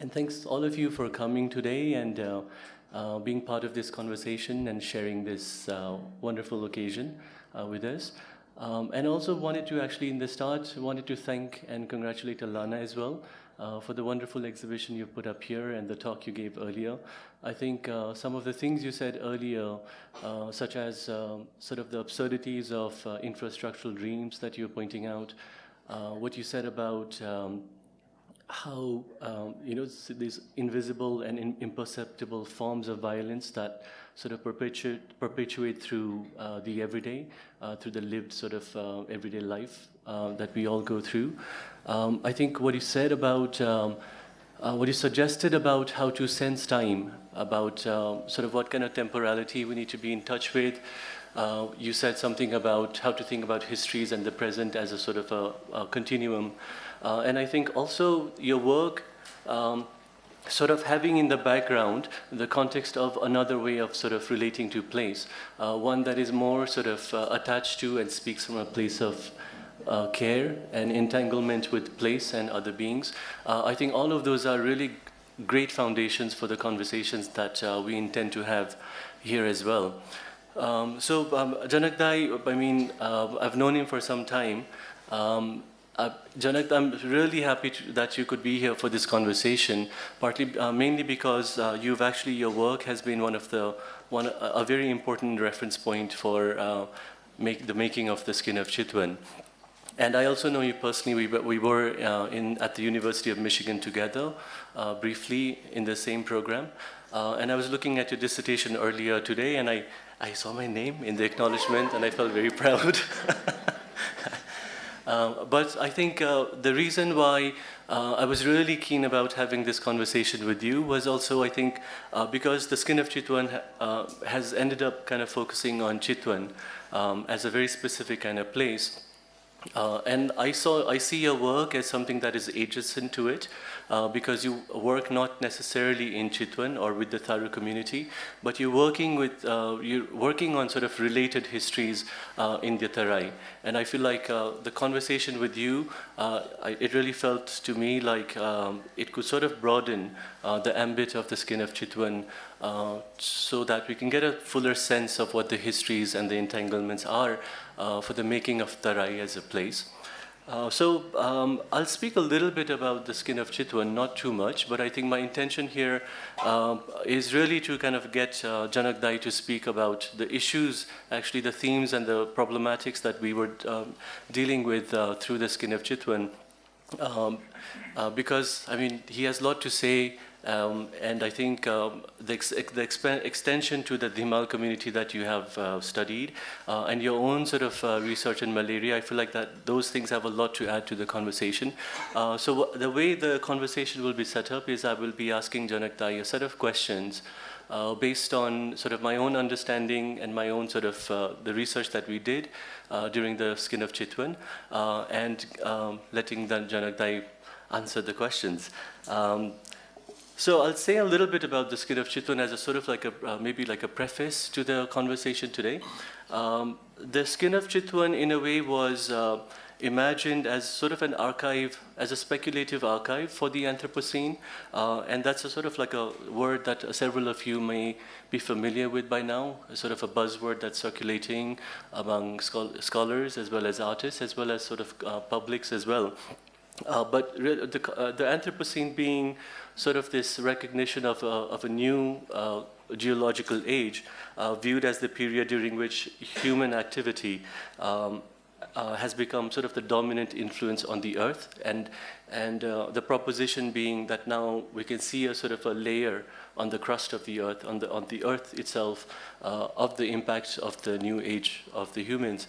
And thanks all of you for coming today and uh, uh, being part of this conversation and sharing this uh, wonderful occasion uh, with us. Um, and also wanted to actually, in the start, wanted to thank and congratulate Alana as well uh, for the wonderful exhibition you put up here and the talk you gave earlier. I think uh, some of the things you said earlier, such as sort of the absurdities of infrastructural dreams that you're pointing out, what you said about um, how um, you know these invisible and in imperceptible forms of violence that sort of perpetuate perpetuate through uh, the everyday, uh, through the lived sort of uh, everyday life uh, that we all go through. Um, I think what you said about um, uh, what you suggested about how to sense time, about uh, sort of what kind of temporality we need to be in touch with. you said something about how to think about histories and the present as a sort of a, a continuum. Uh, and I think also your work um, sort of having in the background the context of another way of sort of relating to place, uh, one that is more sort of uh, attached to and speaks from a place of uh, care and entanglement with place and other beings. Uh, I think all of those are really great foundations for the conversations that uh, we intend to have here as well. Um, so um, Janak Dai, I mean, I've known him for some time. Um, uh, I'm really happy to, that you could be here for this conversation, partly, uh, mainly because uh, you've actually, your work has been one of the, one, a very important reference point for uh, make, the making of the skin of Chitwan. And I also know you personally, we, we were uh, in, at the University of Michigan together, uh, briefly in the same program. and I was looking at your dissertation earlier today, and I, I saw my name in the acknowledgement, and I felt very proud. Uh, but I think uh, the reason why uh, I was really keen about having this conversation with you was also, I think, uh, because the skin of Chitwan uh, has ended up kind of focusing on Chitwan um, as a very specific kind of place. Uh, and I saw, I see your work as something that is adjacent to it, uh, because you work not necessarily in Chitwan or with the Tharu community, but you're working with, uh, you're working on sort of related histories uh, in the Tarai. And I feel like uh, the conversation with you, uh, I, it really felt to me like um, it could sort of broaden the ambit of the skin of Chitwan so that we can get a fuller sense of what the histories and the entanglements are for the making of Tarai as a place. Uh, so um, I'll speak a little bit about the skin of Chitwan, not too much, but I think my intention here uh, is really to kind of get uh, Janak Dai to speak about the issues, actually the themes and the problematics that we were um, dealing with uh, through the skin of Chitwan. Um, uh, because, I mean, he has a lot to say um, and I think um, the, ex the extension to the Dhimal community that you have uh, studied uh, and your own sort of uh, research in malaria, I feel like that those things have a lot to add to the conversation. Uh, so the way the conversation will be set up is I will be asking Janak Dai a set of questions uh, based on sort of my own understanding and my own sort of uh, the research that we did during the skin of Chitwan and um, letting Janak Dai answer the questions. So I'll say a little bit about the skin of Chitwan as a sort of like a, uh, maybe like a preface to the conversation today. Um, the skin of Chitwan in a way was uh, imagined as sort of an archive, as a speculative archive for the Anthropocene. Uh, and that's a sort of like a word that several of you may be familiar with by now, a sort of a buzzword that's circulating among scholars as well as artists, as well as sort of uh, publics as well. Uh, but the, uh, the Anthropocene being sort of this recognition of a, of a new uh, geological age uh, viewed as the period during which human activity um, uh, has become sort of the dominant influence on the earth. And and uh, the proposition being that now we can see a sort of a layer on the crust of the earth on the on the earth itself uh, of the impacts of the new age of the humans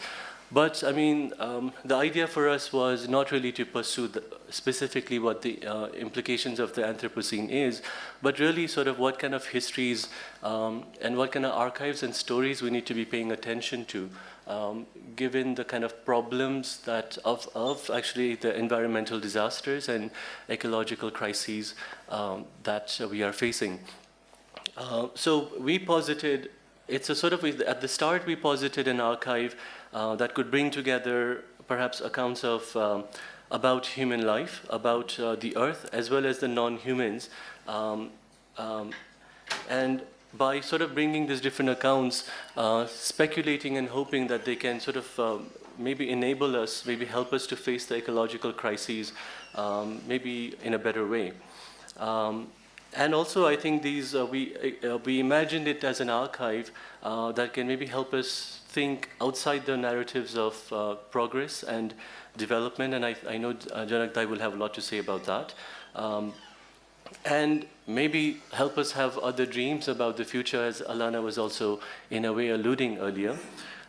but I mean, um, the idea for us was not really to pursue the, specifically what the uh, implications of the Anthropocene is, but really sort of what kind of histories um, and what kind of archives and stories we need to be paying attention to, um, given the kind of problems that of, of actually the environmental disasters and ecological crises um, that we are facing. Uh, so we posited, it's a sort of, at the start we posited an archive uh, that could bring together perhaps accounts of um, about human life, about uh, the earth, as well as the non-humans. Um, um, and by sort of bringing these different accounts, uh, speculating and hoping that they can sort of um, maybe enable us, maybe help us to face the ecological crises, um, maybe in a better way. Um, and also, I think these uh, we uh, we imagined it as an archive uh, that can maybe help us think outside the narratives of uh, progress and development. And I, I know uh, Janak Dai will have a lot to say about that. Um, and maybe help us have other dreams about the future, as Alana was also in a way alluding earlier.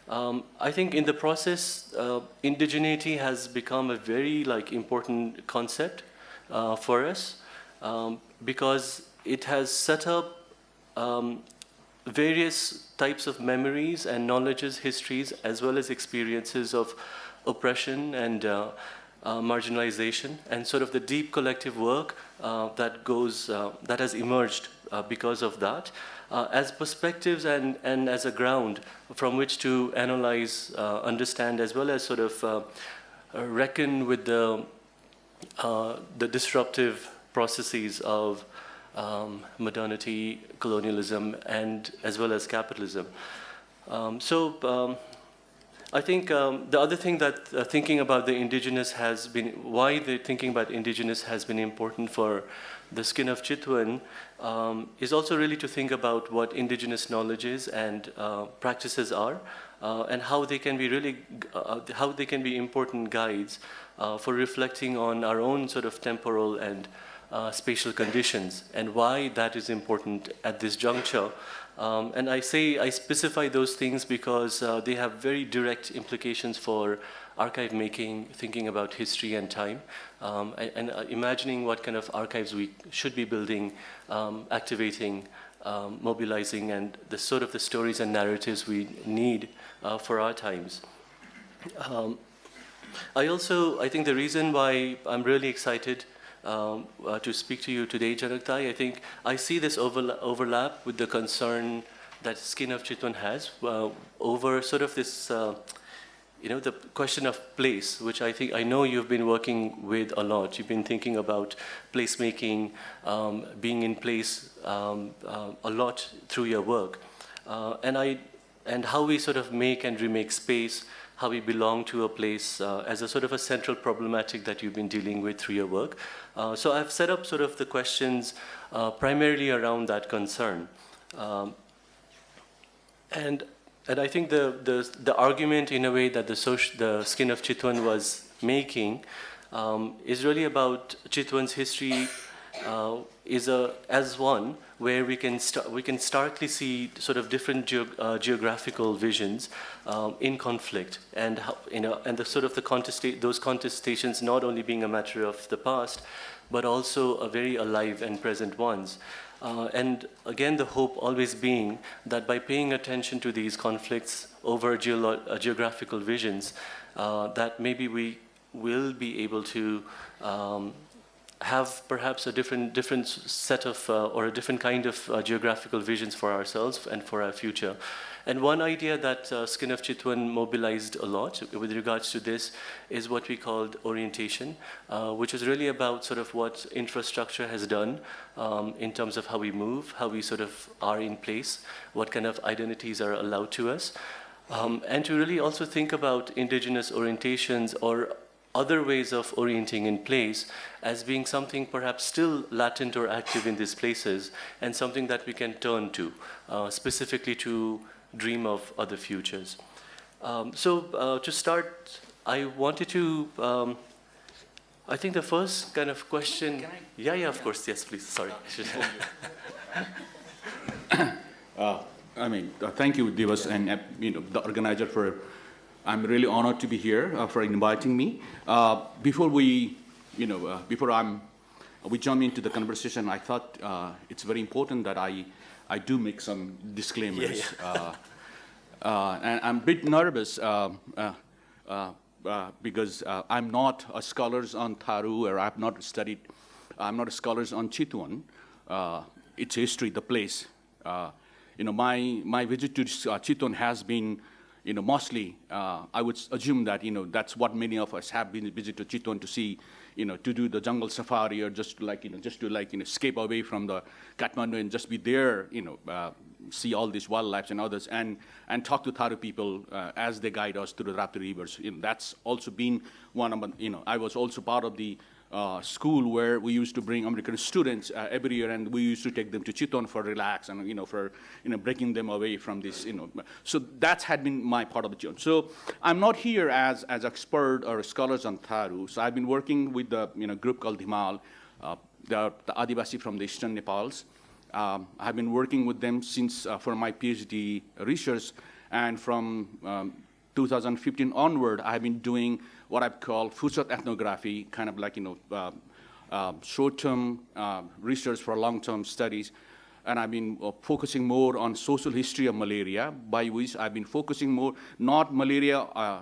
Um, I think in the process, uh, indigeneity has become a very like important concept uh, for us um, because it has set up um, various types of memories and knowledges, histories, as well as experiences of oppression and uh, uh, marginalization and sort of the deep collective work uh, that goes, uh, that has emerged uh, because of that as perspectives and, and as a ground from which to analyze, understand, as well as sort of reckon with the, the disruptive processes of um, modernity, colonialism, and as well as capitalism. Um, so um, I think um, the other thing that uh, thinking about the indigenous has been, why the thinking about indigenous has been important for the skin of Chitwan um, is also really to think about what indigenous knowledge is and uh, practices are uh, and how they can be really, uh, how they can be important guides uh, for reflecting on our own sort of temporal and uh, spatial conditions and why that is important at this juncture um, and I say, I specify those things because uh, they have very direct implications for archive making, thinking about history and time, um, and, and uh, imagining what kind of archives we should be building, um, activating, um, mobilizing, and the sort of the stories and narratives we need uh, for our times. Um, I also, I think the reason why I'm really excited um, uh, to speak to you today, Janak Dai. I think I see this overla overlap with the concern that Skin of Chitwan has uh, over sort of this, uh, you know, the question of place, which I think I know you've been working with a lot. You've been thinking about placemaking, um, being in place um, uh, a lot through your work, uh, and I, and how we sort of make and remake space how we belong to a place uh, as a sort of a central problematic that you've been dealing with through your work. Uh, so I've set up sort of the questions uh, primarily around that concern. Um, and, and I think the, the, the argument in a way that the, social, the skin of Chitwan was making um, is really about Chitwan's history uh, is a, as one where we can, we can starkly see sort of different ge uh, geographical visions um, in conflict and, how, you know, and the sort of the contesta those contestations not only being a matter of the past, but also a very alive and present ones. Uh, and again, the hope always being that by paying attention to these conflicts over uh, geographical visions, uh, that maybe we will be able to um, have perhaps a different, different set of, uh, or a different kind of uh, geographical visions for ourselves and for our future. And one idea that uh, Skin of Chitwan mobilized a lot with regards to this is what we called orientation, uh, which is really about sort of what infrastructure has done um, in terms of how we move, how we sort of are in place, what kind of identities are allowed to us. Um, and to really also think about indigenous orientations or other ways of orienting in place as being something perhaps still latent or active in these places and something that we can turn to, uh, specifically to dream of other futures. Um, so uh, to start, I wanted to, um, I think the first kind of question, yeah, yeah, of yeah. course, yes, please, sorry. uh, I mean, uh, thank you, Divas, and uh, you know, the organizer for I'm really honored to be here uh, for inviting me. Uh, before we, you know, uh, before I'm, we jump into the conversation, I thought uh, it's very important that I, I do make some disclaimers. Yeah, yeah. Uh, uh, and I'm a bit nervous because I'm not a scholar on Tharu, or I've not studied, I'm not a scholar on Chitwan, its history, the place. you know, my, my visit to Chitwan has been you know, mostly, uh, I would assume that, you know, that's what many of us have been visited to Chitwan to see, you know, to do the jungle safari or just to like, you know, just to like, you know, escape away from the Kathmandu and just be there, you know, uh, see all these wildlife and others and, and talk to Tharu people uh, as they guide us through the Rapti rivers. You know, that's also been one of, you know, I was also part of the uh, school where we used to bring American students uh, every year, and we used to take them to Chitwan for relax and you know for you know breaking them away from this you know. So that had been my part of the journey. So I'm not here as as expert or scholars on Tharu. So I've been working with the you know group called Dhimal, uh, the, the Adivasi from the eastern Nepals. Um, I've been working with them since uh, for my PhD research, and from um, 2015 onward, I've been doing what I've called future ethnography, kind of like, you know, uh, uh, short-term uh, research for long-term studies. And I've been uh, focusing more on social history of malaria, by which I've been focusing more, not malaria, uh,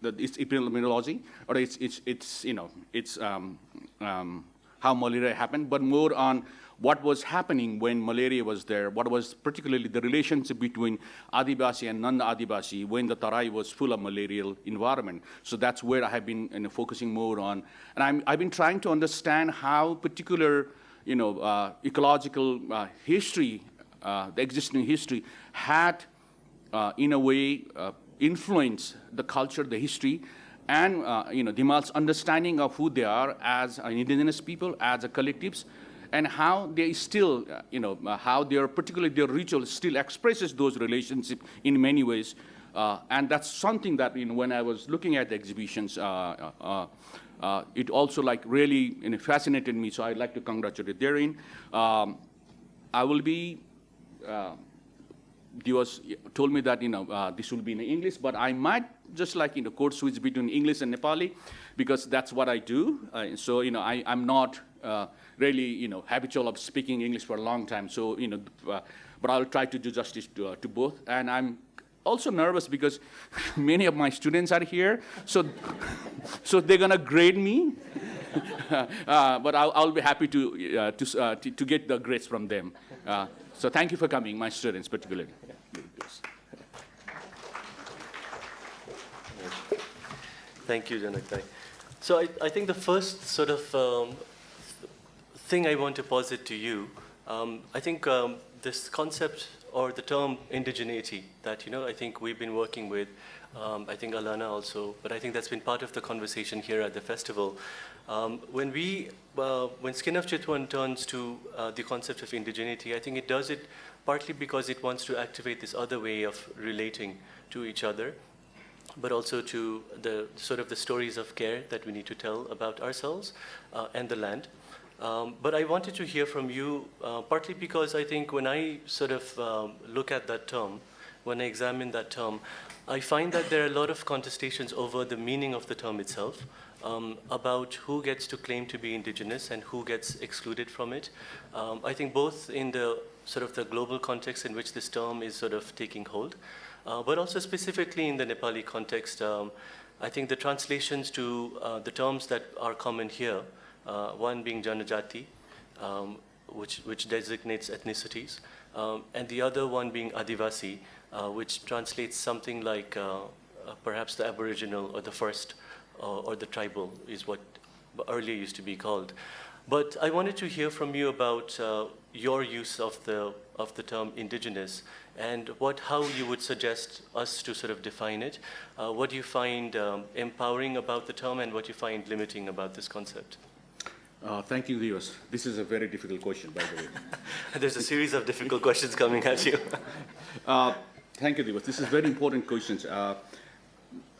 the, its epidemiology, or it's, it's, it's you know, it's um, um, how malaria happened, but more on what was happening when malaria was there, what was particularly the relationship between Adivasi and non-Adivasi when the Tarai was full of malarial environment. So that's where I have been you know, focusing more on. And I'm, I've been trying to understand how particular you know, uh, ecological uh, history, uh, the existing history, had uh, in a way, uh, influence the culture, the history, and uh, you know, Dhimal's understanding of who they are as an indigenous people, as a collectives, and how they still, uh, you know, uh, how their, particularly their ritual still expresses those relationships in many ways. Uh, and that's something that, you know, when I was looking at the exhibitions, uh, uh, it also like really you know, fascinated me, so I'd like to congratulate therein. Um, I will be uh, Divas told me that, you know, uh, this will be in English, but I might just like, you know, code switch between English and Nepali because that's what I do. Uh, so, you know, I, I'm not uh, really, you know, habitual of speaking English for a long time. So, you know, uh, but I'll try to do justice to, uh, to both. And I'm also nervous because many of my students are here. So, so they're going to grade me. uh, but I'll, I'll be happy to, uh, to, uh, to, to get the grades from them. Uh, so thank you for coming, my students particularly. Thank you, Janak Dai. So I, I think the first sort of um, thing I want to posit to you, um, I think um, this concept or the term indigeneity that, you know, I think we've been working with, um, I think Alana also, but I think that's been part of the conversation here at the festival. Um, when we, uh, when Skin of Chitwan turns to uh, the concept of indigeneity, I think it does it partly because it wants to activate this other way of relating to each other, but also to the sort of the stories of care that we need to tell about ourselves uh, and the land. Um, but I wanted to hear from you, uh, partly because I think when I sort of um, look at that term, when I examine that term, I find that there are a lot of contestations over the meaning of the term itself, um, about who gets to claim to be indigenous and who gets excluded from it. Um, I think both in the sort of the global context in which this term is sort of taking hold, uh, but also specifically in the Nepali context, um, I think the translations to uh, the terms that are common here, uh, one being Janajati, um, which, which designates ethnicities, um, and the other one being Adivasi, uh, which translates something like uh, uh, perhaps the Aboriginal or the first or the tribal is what earlier used to be called. But I wanted to hear from you about uh, your use of the, of the term indigenous and what, how you would suggest us to sort of define it. Uh, what do you find um, empowering about the term and what you find limiting about this concept? Uh, thank you, Divas. This is a very difficult question, by the way. There's a series of difficult questions coming at you. Uh, Thank you, Divas. This is very important questions. Uh,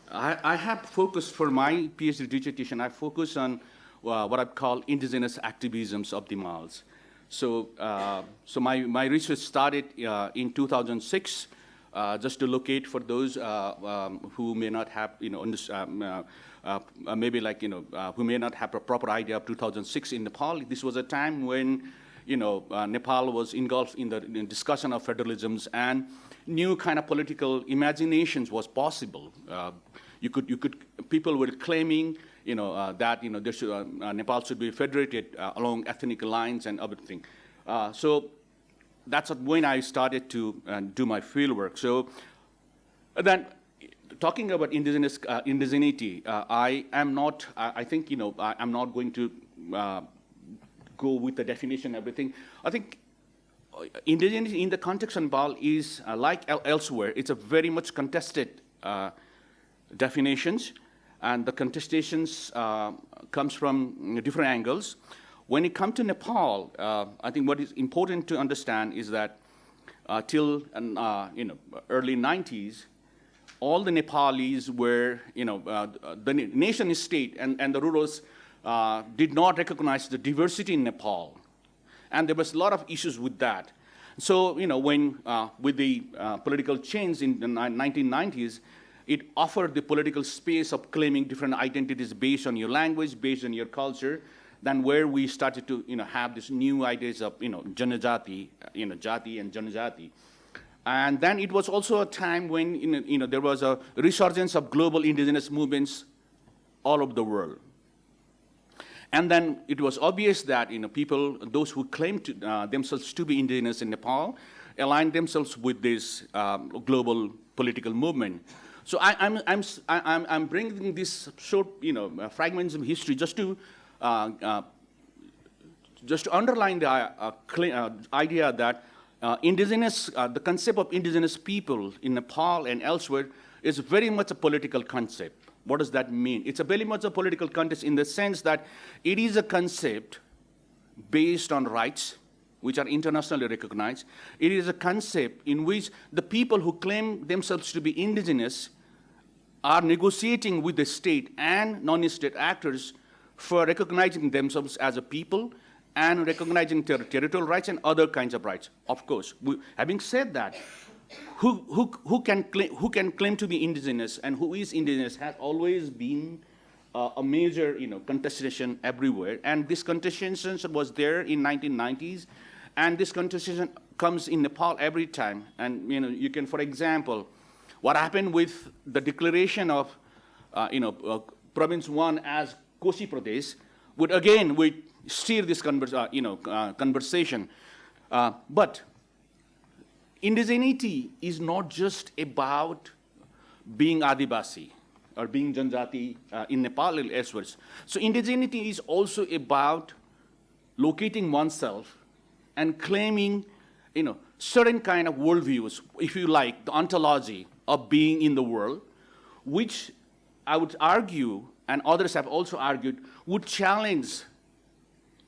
I, I have focused for my PhD dissertation, I focus on uh, what I call indigenous activisms of Dhimals. So, uh, so my, my research started uh, in 2006, uh, just to locate for those uh, um, who may not have, you know, um, maybe like, you know, uh, who may not have a proper idea of 2006 in Nepal. This was a time when, you know, uh, Nepal was engulfed in the in discussion of federalisms and new kind of political imaginations was possible. Uh, you could, you could, people were claiming, you know, uh, that, you know, should, uh, uh, Nepal should be federated uh, along ethnic lines and everything. Uh, so that's when I started to uh, do my field work. So then talking about indigenous uh, indigeneity, uh, I am not. I, think you know I, am not going to uh, go with the definition everything. I think uh, indigeneity in the context of Nepal is uh, like el elsewhere. It's a very much contested uh, definitions, and the contestations comes from different angles. When it comes to Nepal, I think what is important to understand is that till you know early 90s all the Nepalis were, you know, uh, the nation state and, and the rulers uh, did not recognize the diversity in Nepal. And there was a lot of issues with that. So, you know, when, uh, with the uh, political change in the 1990s, it offered the political space of claiming different identities based on your language, based on your culture, than where we started to, you know, have these new ideas of, you know, Janajati, you know, Jati and Janajati. And then it was also a time when you know, there was a resurgence of global indigenous movements all over the world. And then it was obvious that you know, people, those who claimed to, uh, themselves to be indigenous in Nepal, aligned themselves with this um, global political movement. So I, am I'm, I'm, I'm bringing this short you know, uh, fragments of history just to, uh, uh just to underline the uh, uh, idea that uh, indigenous, uh, the concept of indigenous people in Nepal and elsewhere is very much a political concept. What does that mean? It's a very much a political context in the sense that it is a concept based on rights, which are internationally recognized. It is a concept in which the people who claim themselves to be indigenous are negotiating with the state and non-state actors for recognizing themselves as a people and recognizing ter territorial rights and other kinds of rights. Of course, we, having said that, who, who, who, can claim, who can claim to be indigenous and who is indigenous has always been uh, a major you know, contestation everywhere. And this contestation was there in 1990s, and this contestation comes in Nepal every time. And you know, you can, for example, what happened with the declaration of uh, you know, uh, Province 1 as Koshi Pradesh would again, we steer this converse, uh, you know, uh, conversation. Uh, but indigeneity is not just about being Adivasi or being Janajati uh, in Nepal or elsewhere. So indigeneity is also about locating oneself and claiming, you know, certain kind of worldviews, if you like, the ontology of being in the world, which I would argue, and others have also argued, would challenge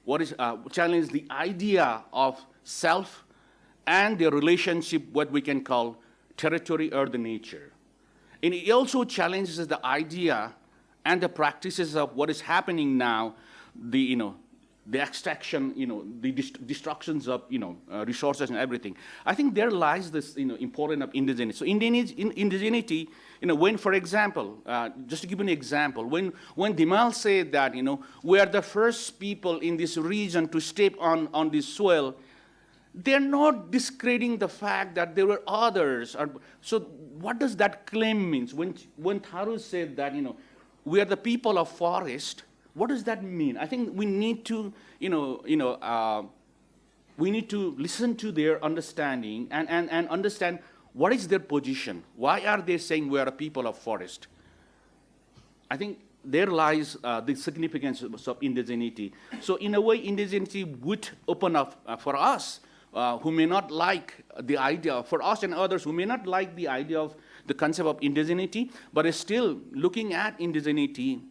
what is, uh, challenge the idea of self and the relationship, what we can call territory or the nature. And it also challenges the idea and the practices of what is happening now, the, you know, the extraction, you know, the dest destructions of, you know, uh, resources and everything. I think there lies this, you know, importance of indigeneity. So indigeneity, you know, when, for example, uh, just to give an example, when, when Dhimal said that, you know, we are the first people in this region to step on, on this soil, they're not discrediting the fact that there were others. Or, so what does that claim mean? When, when Tharu said that, you know, we are the people of forest, what does that mean? I think we need to, you know, you know, uh, we need to listen to their understanding and, and, and understand what is their position. Why are they saying we are a people of forest? I think there lies uh, the significance of indigeneity. So in a way, indigeneity would open up uh, for us uh, who may not like the idea, for us and others who may not like the idea of the concept of indigeneity, but is still looking at indigeneity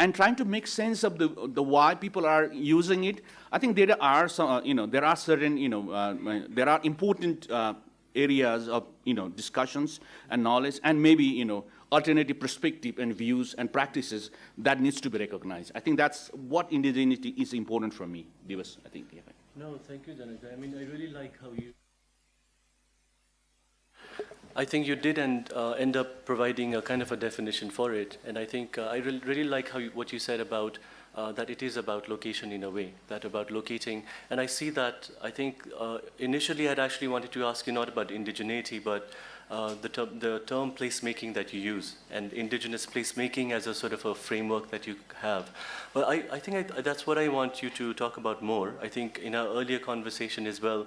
and trying to make sense of the, the why people are using it. I think there are some, uh, you know, there are certain, you know, uh, there are important uh, areas of, you know, discussions and knowledge and maybe, you know, alternative perspective and views and practices that needs to be recognized. I think that's what indigeneity is important for me, Divas, I think. Yeah. No, thank you, Dhananjay. I mean, I really like how you I think you did end, uh, end up providing a kind of a definition for it. And I think uh, I re really like how you, what you said about uh, that it is about location in a way, that about locating. And I see that, I think uh, initially I'd actually wanted to ask you not about indigeneity, but uh, the, term, the term placemaking that you use and indigenous placemaking as a sort of a framework that you have. But I, I think I, that's what I want you to talk about more. I think in our earlier conversation as well,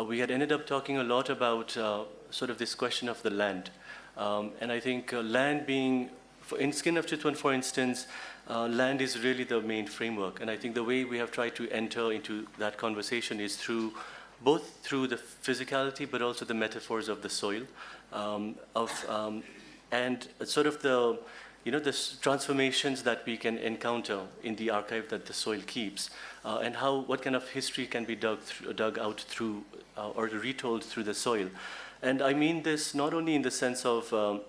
we had ended up talking a lot about uh, sort of this question of the land. Um, and I think uh, land being, for, in Skin of Chitwan, for instance, uh, land is really the main framework. And I think the way we have tried to enter into that conversation is through both through the physicality, but also the metaphors of the soil, um, of, um, and sort of the, you know, the transformations that we can encounter in the archive that the soil keeps, uh, and how, what kind of history can be dug, dug out through, uh, or retold through the soil. And I mean this not only in the sense of um,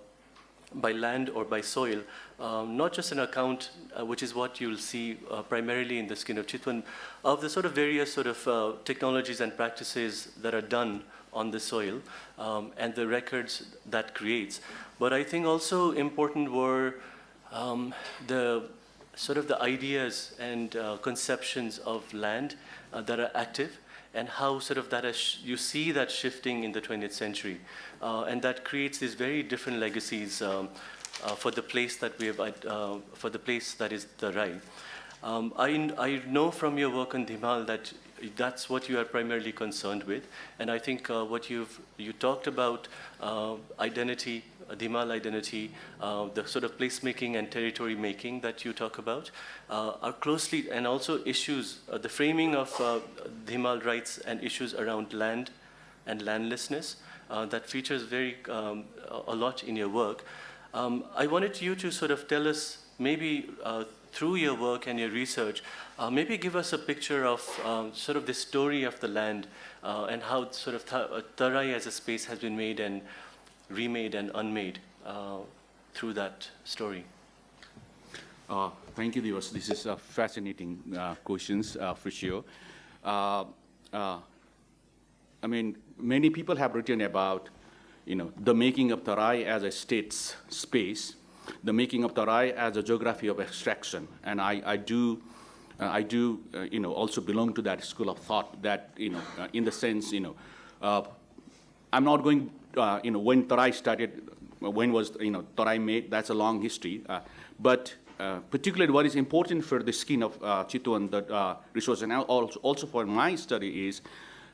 by land or by soil, um, not just an account, uh, which is what you'll see uh, primarily in the skin of Chitwan, of the sort of various sort of uh, technologies and practices that are done on the soil um, and the records that creates. But I think also important were um, the sort of the ideas and uh, conceptions of land uh, that are active and how sort of that you see that shifting in the 20th century. Uh, and that creates these very different legacies um, uh, for the place that we have, uh, for the place that is Tarai. Um, I, I know from your work on Dhimal that that's what you are primarily concerned with. And I think uh, what you've, you talked about identity, Dhimal identity, uh, the sort of placemaking and territory making that you talk about uh, are closely, and also issues, uh, the framing of uh, rights and issues around land and landlessness uh, that features very um, a lot in your work. Um, I wanted you to sort of tell us maybe uh, through your work and your research, uh, maybe give us a picture of um, sort of the story of the land uh, and how sort of Tha- uh, Tarai as a space has been made and remade and unmade uh, through that story. Uh, Thank you, Divas. This is a fascinating uh, questions uh, for sure. Uh, uh, I mean, many people have written about, you know, the making of Tarai as a state's space, the making of Tarai as a geography of extraction, and I, I do, uh, I do, uh, you know, also belong to that school of thought that, you know, uh, in the sense, you know, uh, I'm not going, uh, you know, when Tarai started, uh, when was, you know, Tarai made, that's a long history. Uh, but uh, particularly what is important for the skin of uh, Chitwan, the uh, resource, and also, also for my study is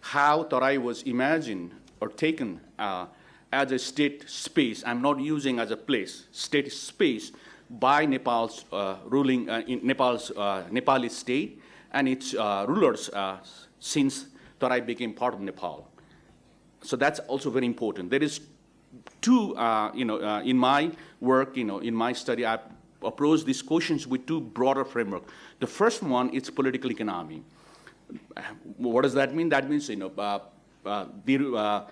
how Tarai was imagined or taken as a state space. I'm not using as a place, state space by Nepal's ruling, in Nepal's Nepali state and its rulers since Tarai became part of Nepal. So that's also very important. There is two, uh, you know, uh, in my work, you know, in my study, I approach these questions with two broader framework. The first one is political economy. What does that mean? That means, you know, uh, uh, the, uh,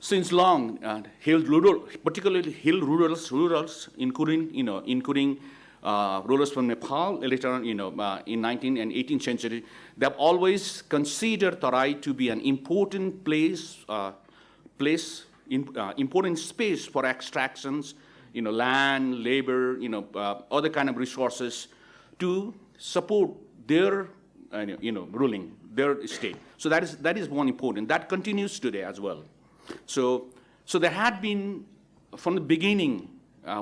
since long, uh, hill rural, particularly hill rurals, rurals, including, you know, including uh, rulers from Nepal later on, you know, uh, in 19th and 18th century, they have always considered Tarai to be an important place, uh, place, in, uh, important space for extractions, you know, land, labor, you know, uh, other kind of resources to support their, uh, you know, ruling, their state. So that is, that is one important. That continues today as well. So, so there had been, from the beginning,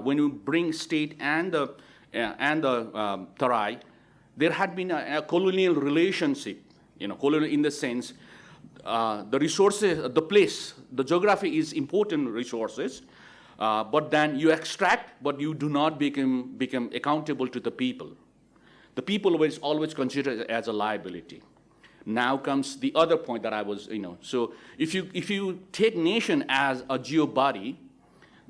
when you bring state and the, and the um, Tarai, there had been a, a colonial relationship, you know, colonial in the sense, uh, the resources, the place, the geography is important resources, uh, but then you extract, but you do not become, become accountable to the people. The people was always considered as a liability. Now comes the other point that I was, you know, so if you, if you take nation as a geo body,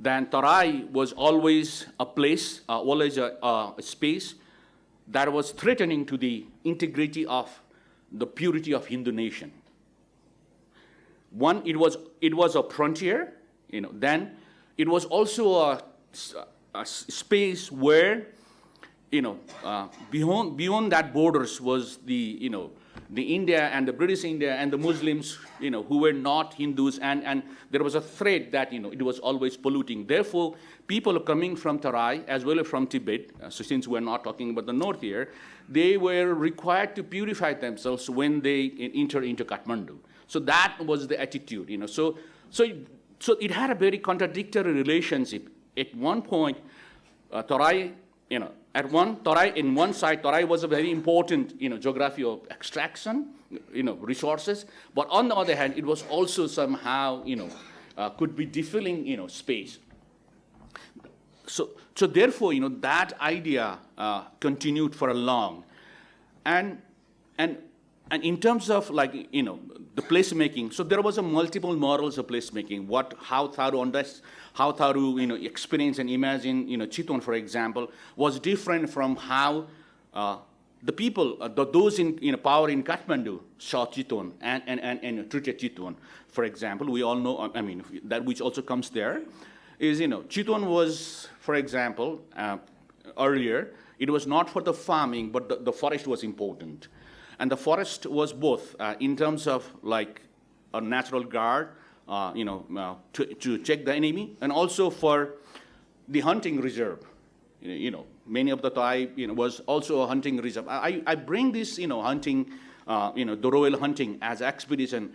then Tarai was always a place, uh, always a, a space that was threatening to the integrity of the purity of Hindu nation. One, it was, it was a frontier, you know, then it was also a space where, you know, uh, beyond, beyond that borders was the, you know, the India and the British India and the Muslims, you know, who were not Hindus, and, and there was a threat that, you know, it was always polluting. Therefore, people coming from Tarai as well as from Tibet, uh, so since we're not talking about the north here, they were required to purify themselves when they enter into Kathmandu. So that was the attitude, you know. So, so so it had a very contradictory relationship. At one point, uh, Tarai, you know, at one, Tarai, in one side, Tarai was a very important, you know, geography of extraction, you know, resources. But on the other hand, it was also somehow, you know, uh, could be defilling, you know, space. So, so therefore, you know, that idea uh, continued for a long. And, and, and in terms of like, you know, the placemaking, so there was a multiple models of placemaking, what, how Tharu understood, how Tharu, you know, experience and imagine, you know, Chitwan, for example, was different from how uh, the people, uh, the, those in, in power in Kathmandu saw Chitwan and, and, and, and treated Chitwan. For example, we all know, I mean, that which also comes there is, you know, Chitwan was, for example, uh, earlier, it was not for the farming, but the, the forest was important. And the forest was both uh, in terms of like a natural guard, uh, you know, uh, to, to check the enemy, and also for the hunting reserve. You know, many of the tribe, you know, was also a hunting reserve. I, I bring this, you know, hunting, uh, you know, the royal hunting as expedition.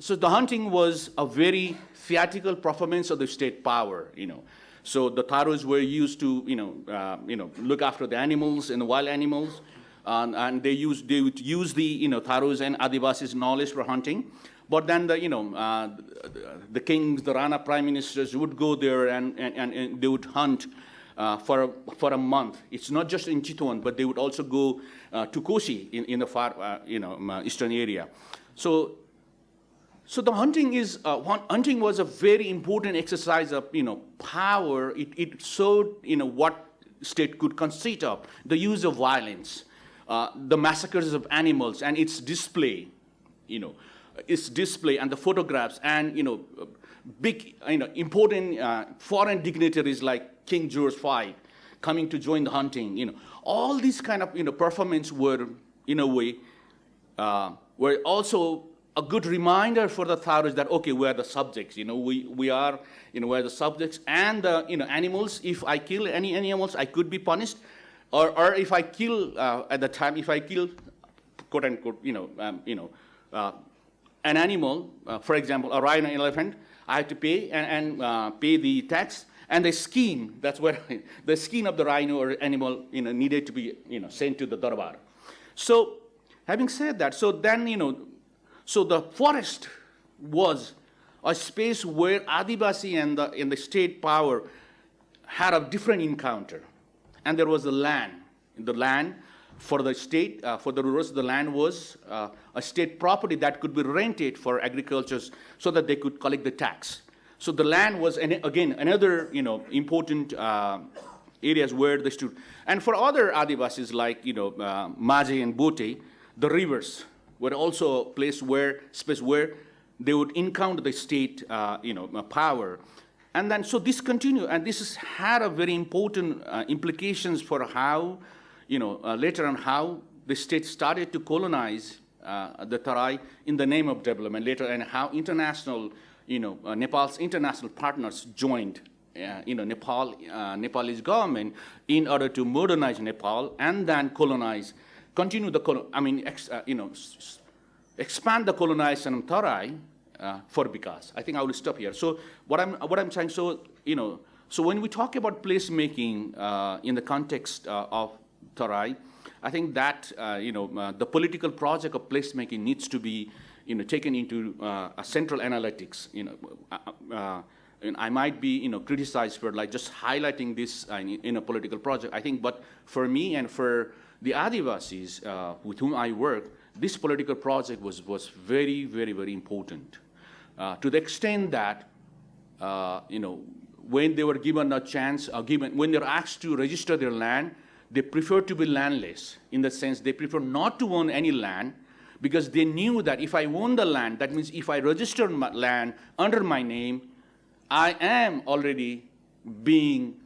So the hunting was a very theatrical performance of the state power, you know. So the Tharus were used to, you know, uh, you know, look after the animals and the wild animals, and, and they used they would use the, you know, Tharus and Adivasis knowledge for hunting. But then the, you know, uh, the kings, the Rana prime ministers would go there and, and, and they would hunt uh, for, a, for a month. It's not just in Chitwan, but they would also go uh, to Kosi in, in the far, uh, you know, um, eastern area. So, so the hunting is, uh, hunting was a very important exercise of, you know, power. It, it showed, you know, what state could consist of, the use of violence, uh, the massacres of animals, and its display, you know its display and the photographs and you know big you know important uh, foreign dignitaries like King George V coming to join the hunting you know. All these kind of you know performance were in a way uh, were also a good reminder for the Tharus that okay we are the subjects you know. We we are you know we're the subjects and the you know animals. If I kill any animals I could be punished. Or or if I kill uh, at the time if I kill quote unquote you know um, you know uh, an animal, uh, for example, a rhino elephant, I have to pay and, and uh, pay the tax. And the skin, that's where the skin of the rhino or animal you know, needed to be you know, sent to the darbar. So having said that, so then, you know, so the forest was a space where Adivasi and the, and the state power had a different encounter. And there was the land. The land for the state, uh, for the rurals, the land was uh, a state property that could be rented for agriculture so that they could collect the tax. So the land was, an, again, another you know, important uh, areas where they stood. And for other Adivasis like you know, uh, Majhi and Bote, the rivers were also a place where, space where they would encounter the state uh, you know, uh, power. And then, so this continued, and this has had a very important implications for how you know, uh, later on how the state started to colonize uh, the Tarai in the name of development later and how international, you know, uh, Nepal's international partners joined, uh, you know, Nepal, uh, Nepalese government in order to modernize Nepal and then colonize, continue the, I mean, ex, uh, you know, expand the colonization of Tarai for Vikas. I think I will stop here. So what I'm, what I'm saying, so, you know, so when we talk about placemaking in the context of Tarai. I think that, uh, you know, uh, the political project of placemaking needs to be, you know, taken into uh, a central analytics, you know, uh, uh, and I might be, you know, criticized for like just highlighting this uh, in, a political project. I think, but for me and for the Adivasis with whom I work, this political project was, was very, very, very important. to the extent that, you know, when they were given a chance, given, when they're asked to register their land, they prefer to be landless in the sense they prefer not to own any land because they knew that if I own the land, that means if I register my land under my name, I am already being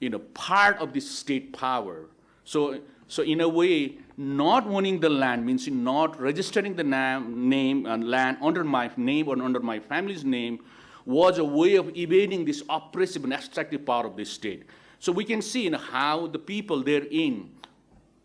you know, part of this state power. So, so in a way, not owning the land means not registering the name and land under my name or under my family's name was a way of evading this oppressive and extractive power of this state. So we can see in how the people therein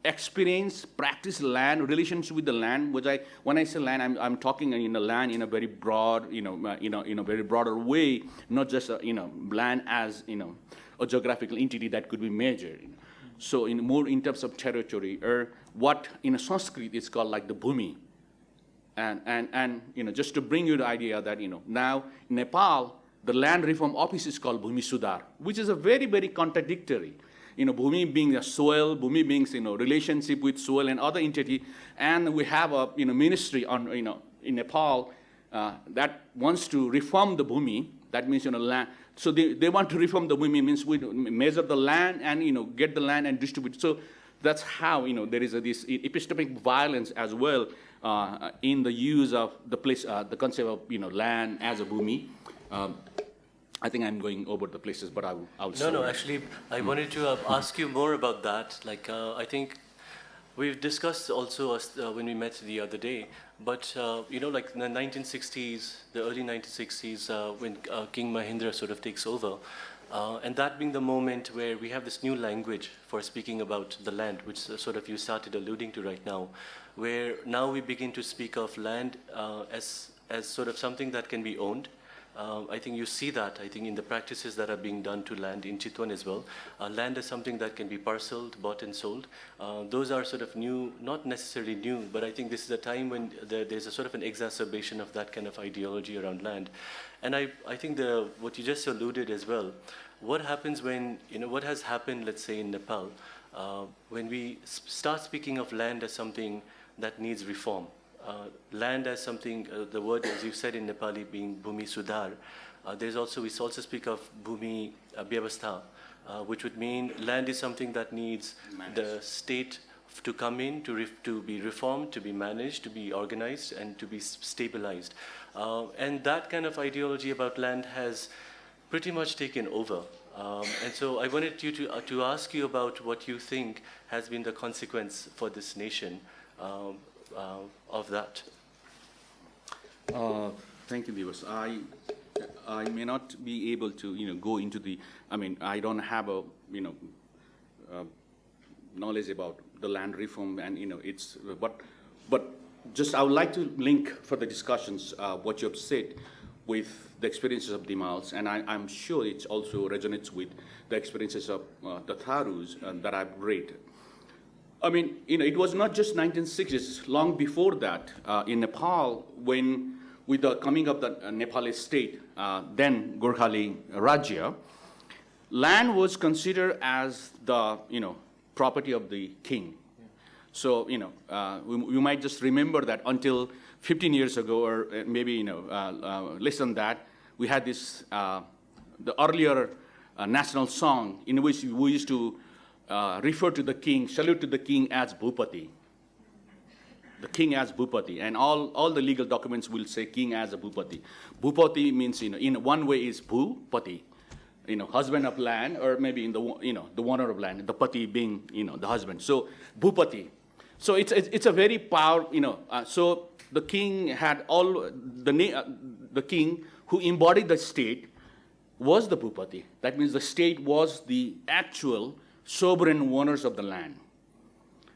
experience, practice land, relationship with the land, which I, when I say land, I'm, I'm talking in a land in a very broad, you know, uh, you know, in a very broader way, not just, uh, you know, land as, you know, a geographical entity that could be measured. you know. So in more in terms of territory, or what in a Sanskrit is called like the bhumi. And, and, and, you know, just to bring you the idea that, you know, now Nepal, the land reform office is called Bhumi Sudhar, which is a very, very contradictory. You know, Bhumi being the soil, Bhumi being, you know, relationship with soil and other entity, and we have a, you know, ministry on, you know, in Nepal uh, that wants to reform the Bhumi, that means, you know, land. So they, they want to reform the Bhumi, means we measure the land and, you know, get the land and distribute. So that's how, you know, there is a, this epistemic violence as well uh, in the use of the place, uh, the concept of, you know, land as a Bhumi. Um, I think I'm going over the places, but I will, I will No, no, actually, I wanted to uh, ask you more about that. Like, uh, I think we've discussed also uh, when we met the other day, but, uh, you know, like in the 1960s, the early 1960s, uh, when uh, King Mahendra sort of takes over, uh, and that being the moment where we have this new language for speaking about the land, which uh, sort of you started alluding to right now, where now we begin to speak of land uh, as, as sort of something that can be owned, um, I think you see that, I think, in the practices that are being done to land in Chitwan as well. Uh, land is something that can be parceled, bought and sold. Uh, those are sort of new, not necessarily new, but I think this is a time when there, there's a sort of an exacerbation of that kind of ideology around land. And I, I think the, what you just alluded as well, what happens when, you know, what has happened, let's say in Nepal, uh, when we start speaking of land as something that needs reform, uh, land as something, uh, the word as you said in Nepali being Bhumi Sudhar. Uh, there's also, we also speak of Bhumi uh, uh, which would mean land is something that needs the state to come in, to, to be reformed, to be managed, to be organized, and to be stabilized. Uh, and that kind of ideology about land has pretty much taken over. Um, and so I wanted you to, uh, to ask you about what you think has been the consequence for this nation um, of that. Uh, Thank you, Divas. I, I may not be able to, you know, go into the, I mean, I don't have a, you know, uh, knowledge about the land reform and, you know, it's, but, but just, I would like to link for the discussions, uh, what you have said with the experiences of Dhimals, and I, I'm sure it also resonates with the experiences of uh, the Tharus uh, that I've read. I mean, you know, it was not just 1960s, long before that, uh, in Nepal, when with the coming of the uh, Nepali state, uh, then Gorkhali Rajya, land was considered as the, you know, property of the king. So, you know, uh, we, we might just remember that until 15 years ago, or uh, maybe, you know, uh, uh, less than that, we had this, the earlier national song in which we used to uh, refer to the king, salute to the king as Bhupati. The king as Bhupati, and all, all the legal documents will say king as a Bhupati. Bhupati means, you know, in one way is Bhupati, you know, husband of land, or maybe in the, you know, the owner of land, the pati being, you know, the husband. So Bhupati. So it's, it's it's a very power, you know, uh, so the king had all, the, uh, the king who embodied the state was the Bhupati. That means the state was the actual sovereign owners of the land.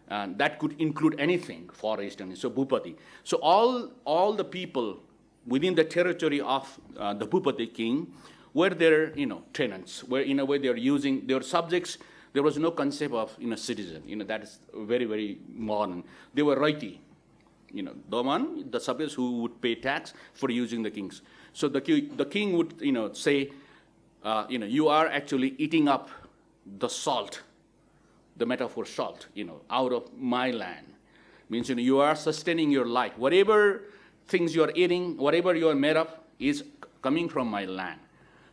And that could include anything, forest and so Bhupati. So all, all the people within the territory of uh, the Bhupati king were their, you know, tenants, were in a way they were using, their subjects, there was no concept of, you know, citizen, you know, that is very, very modern. They were Raiti, you know, the one, the subjects who would pay tax for using the kings. So the, the king would, you know, say, uh, you know, you are actually eating up the salt, the metaphor salt, you know, out of my land. Means, you know, you are sustaining your life. Whatever things you are eating, whatever you are made of, is coming from my land.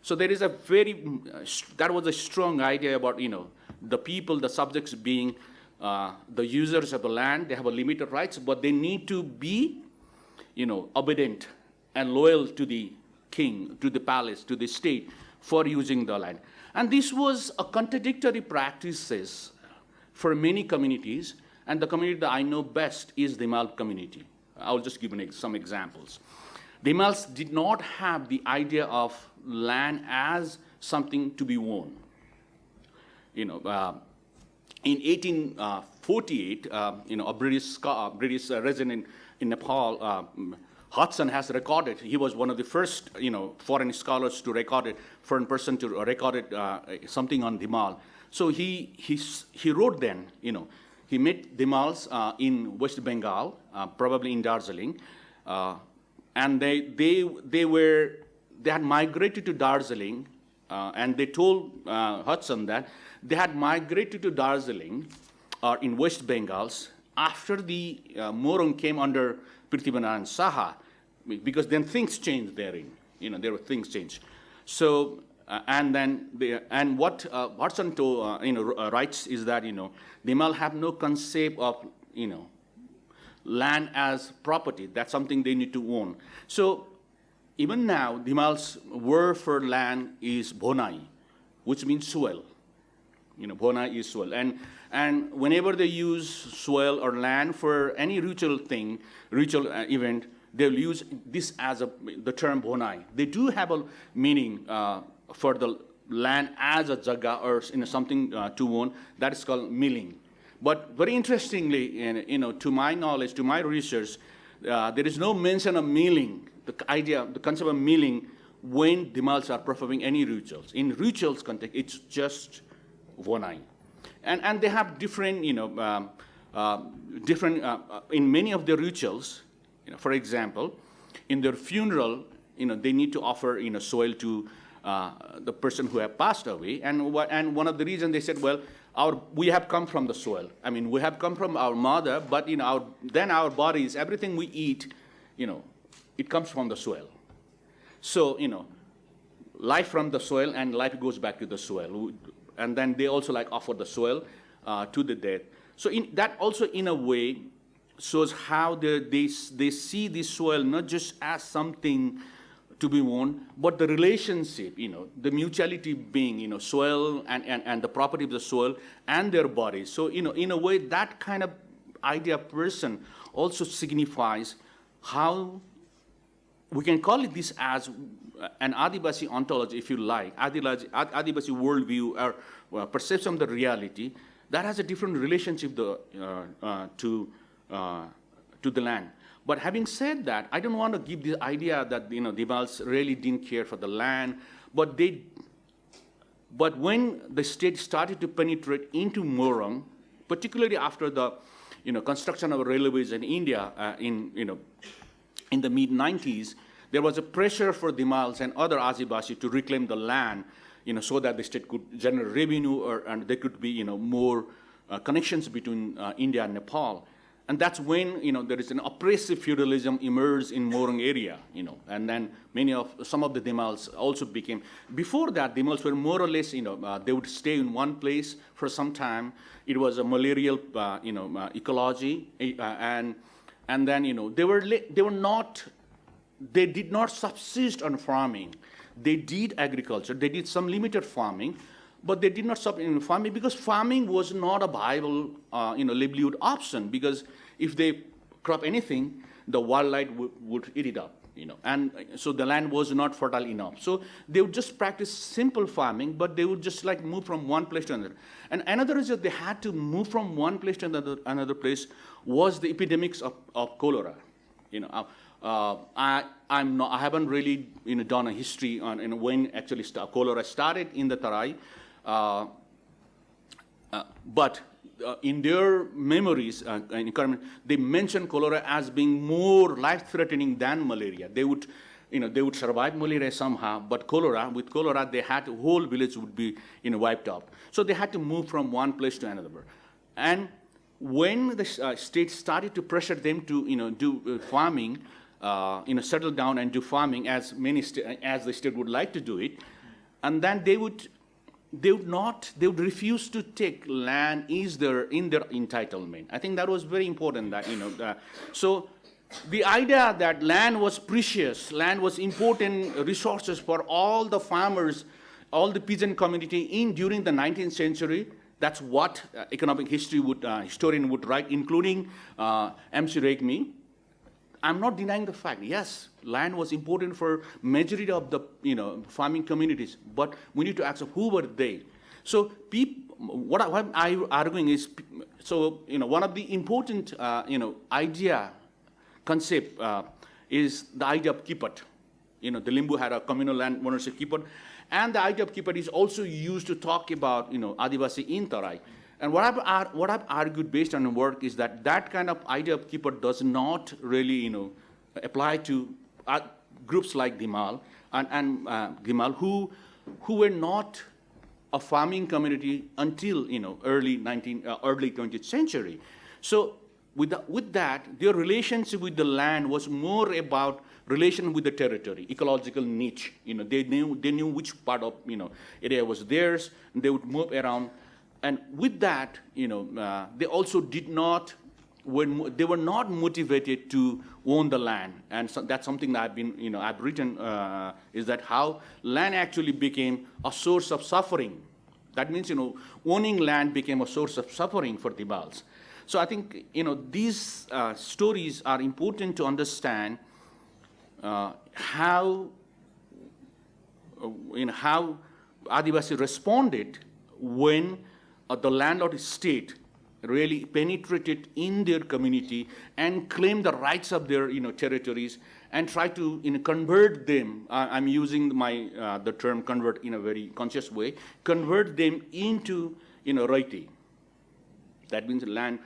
So there is a very, uh, that was a strong idea about, you know, the people, the subjects being uh, the users of the land, they have a limited rights, but they need to be, you know, obedient and loyal to the king, to the palace, to the state for using the land. And this was a contradictory practices for many communities, and the community that I know best is the Mal community. I'll just give ex- some examples. The Mals did not have the idea of land as something to be won. You know, uh, in 1848, uh, you know, a British, uh, British uh, resident in Nepal, uh, Hodgson has recorded, he was one of the first, you know, foreign scholars to record it, foreign person to record it, uh, something on Dhimal. So he, he, he wrote then, you know, he met Dhimals uh, in West Bengal, uh, probably in Darjeeling, uh, and they, they, they were, they had migrated to Darjeeling, uh, and they told uh, Hodgson that they had migrated to Darjeeling or in West Bengals after the uh, Morung came under Prithvi Narayan Shah, because then things change therein. You know, there were things change. So, uh, and then, the, and what uh, Hodgson told, uh, you know, uh, writes is that, you know, Dhimal have no concept of, you know, land as property. That's something they need to own. So even now, Dhimal's word for land is bonai, which means soil. You know, bonai is soil. And, and whenever they use soil or land for any ritual thing, ritual uh, event, they'll use this as a, the term bonai. They do have a meaning uh, for the land as a jaga or you know, something uh, to own. That is called milling. But very interestingly, in- you know, to my knowledge, to my research, uh, there is no mention of milling, the idea, the concept of milling when Dhimals are performing any rituals. In rituals context, it's just bonai. And, and they have different, you know, um, uh, different, uh, uh, in many of their rituals, you know, for example, in their funeral, you know, they need to offer, you know, soil to uh, the person who have passed away. And, what, and one of the reasons they said, well, our, we have come from the soil. I mean, we have come from our mother, but you know, our, then our bodies, everything we eat, you know, it comes from the soil. So, you know, life from the soil and life goes back to the soil. And then they also like offer the soil uh, to the dead. So in, that also in a way shows how they, they, they see the soil not just as something to be owned, but the relationship, you know, the mutuality being, you know, soil and, and, and the property of the soil and their bodies. So, you know, in a way, that kind of idea person also signifies how we can call it this as an Adivasi ontology, if you like, Adivasi, Adivasi worldview or well, perception of the reality that has a different relationship the, uh, uh, to, uh, to the land. But having said that, I don't want to give the idea that you know Devals really didn't care for the land, but they. But when the state started to penetrate into Morong, particularly after the, you know, construction of railways in India uh, in you know, in the mid 90s, there was a pressure for Dhimals and other Adivasi to reclaim the land, you know, so that the state could generate revenue or, and there could be, you know, more uh, connections between uh, India and Nepal. And that's when, you know, there is an oppressive feudalism emerged in Morong area, you know, and then many of, some of the Dhimals also became, before that, Dhimals were more or less, you know, uh, they would stay in one place for some time. It was a malarial, uh, you know, uh, ecology, uh, and, and then, you know, they were, they were not they did not subsist on farming. They did agriculture, they did some limited farming, but they did not stop in farming because farming was not a viable, uh, you know, livelihood option because if they crop anything, the wildlife would, eat it up, you know, and so the land was not fertile enough. So they would just practice simple farming, but they would just like move from one place to another. And another reason they had to move from one place to another, another place was the epidemics of, of cholera, you know. Uh, uh, I, I'm not, I haven't really you know, done a history on you know, when actually cholera started in the Tarai, but uh, in their memories, uh, Kerman, they mention cholera as being more life-threatening than malaria. They would, you know, they would survive malaria somehow, but cholera, with cholera, they had, whole village would be, you know, wiped out. So they had to move from one place to another. And when the uh, state started to pressure them to, you know, do uh, farming, uh, you know, settle down and do farming as many as the state would like to do it, and then they would they would not they would refuse to take land is their in their entitlement. I think that was very important. That you know, uh, so the idea that land was precious, land was important resources for all the farmers, all the peasant community in during the 19th century. That's what uh, economic history would uh, historian would write, including uh, M.C. Regmi. I'm not denying the fact. Yes, land was important for majority of the you know farming communities, but we need to ask who were they. So what, I, what I'm arguing is, so, you know, one of the important, uh, you know, idea, concept uh, is the idea of kippat. You know, the Limbu had a communal land ownership kippat. And the idea of kippat is also used to talk about, you know, Adivasi in Tarai. And what I've, what I've argued based on the work is that that kind of idea of kippat does not really, you know, apply to uh, groups like Dhimal and, and uh, who, who were not a farming community until you know early 19 uh, early 20th century. So with, the, with that, their relationship with the land was more about relation with the territory, ecological niche. You know, they knew they knew which part of you know area was theirs, and they would move around. And with that, you know, uh, they also did not when they were not motivated to own the land, and so that's something that I've been, you know, I've written uh, is that how land actually became a source of suffering. That means, you know, owning land became a source of suffering for the Bals. So I think, you know, these uh, stories are important to understand uh, how, uh, you know, how Adivasi responded when the landlord state really penetrated in their community and claimed the rights of their you know, territories and try to you know, convert them, uh, I'm using my, uh, the term convert in a very conscious way, convert them into you know, Raiti. That means land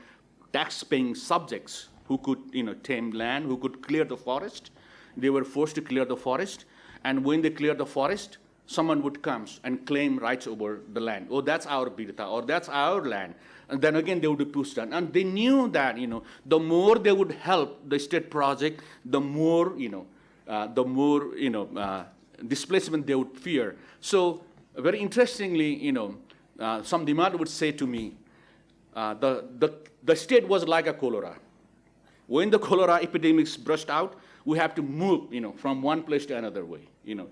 tax-paying subjects who could you know, tame land, who could clear the forest. They were forced to clear the forest, and when they cleared the forest, someone would come and claim rights over the land. Oh, that's our birta, or that's our land. And then again, they would be pushed down. And they knew that, you know, the more they would help the state project, the more, you know, uh, the more, you know, uh, displacement they would fear. So very interestingly, you know, uh, some demand would say to me, uh, the, the, the state was like a cholera. When the cholera epidemics burst out, we have to move, you know, from one place to another way, you know.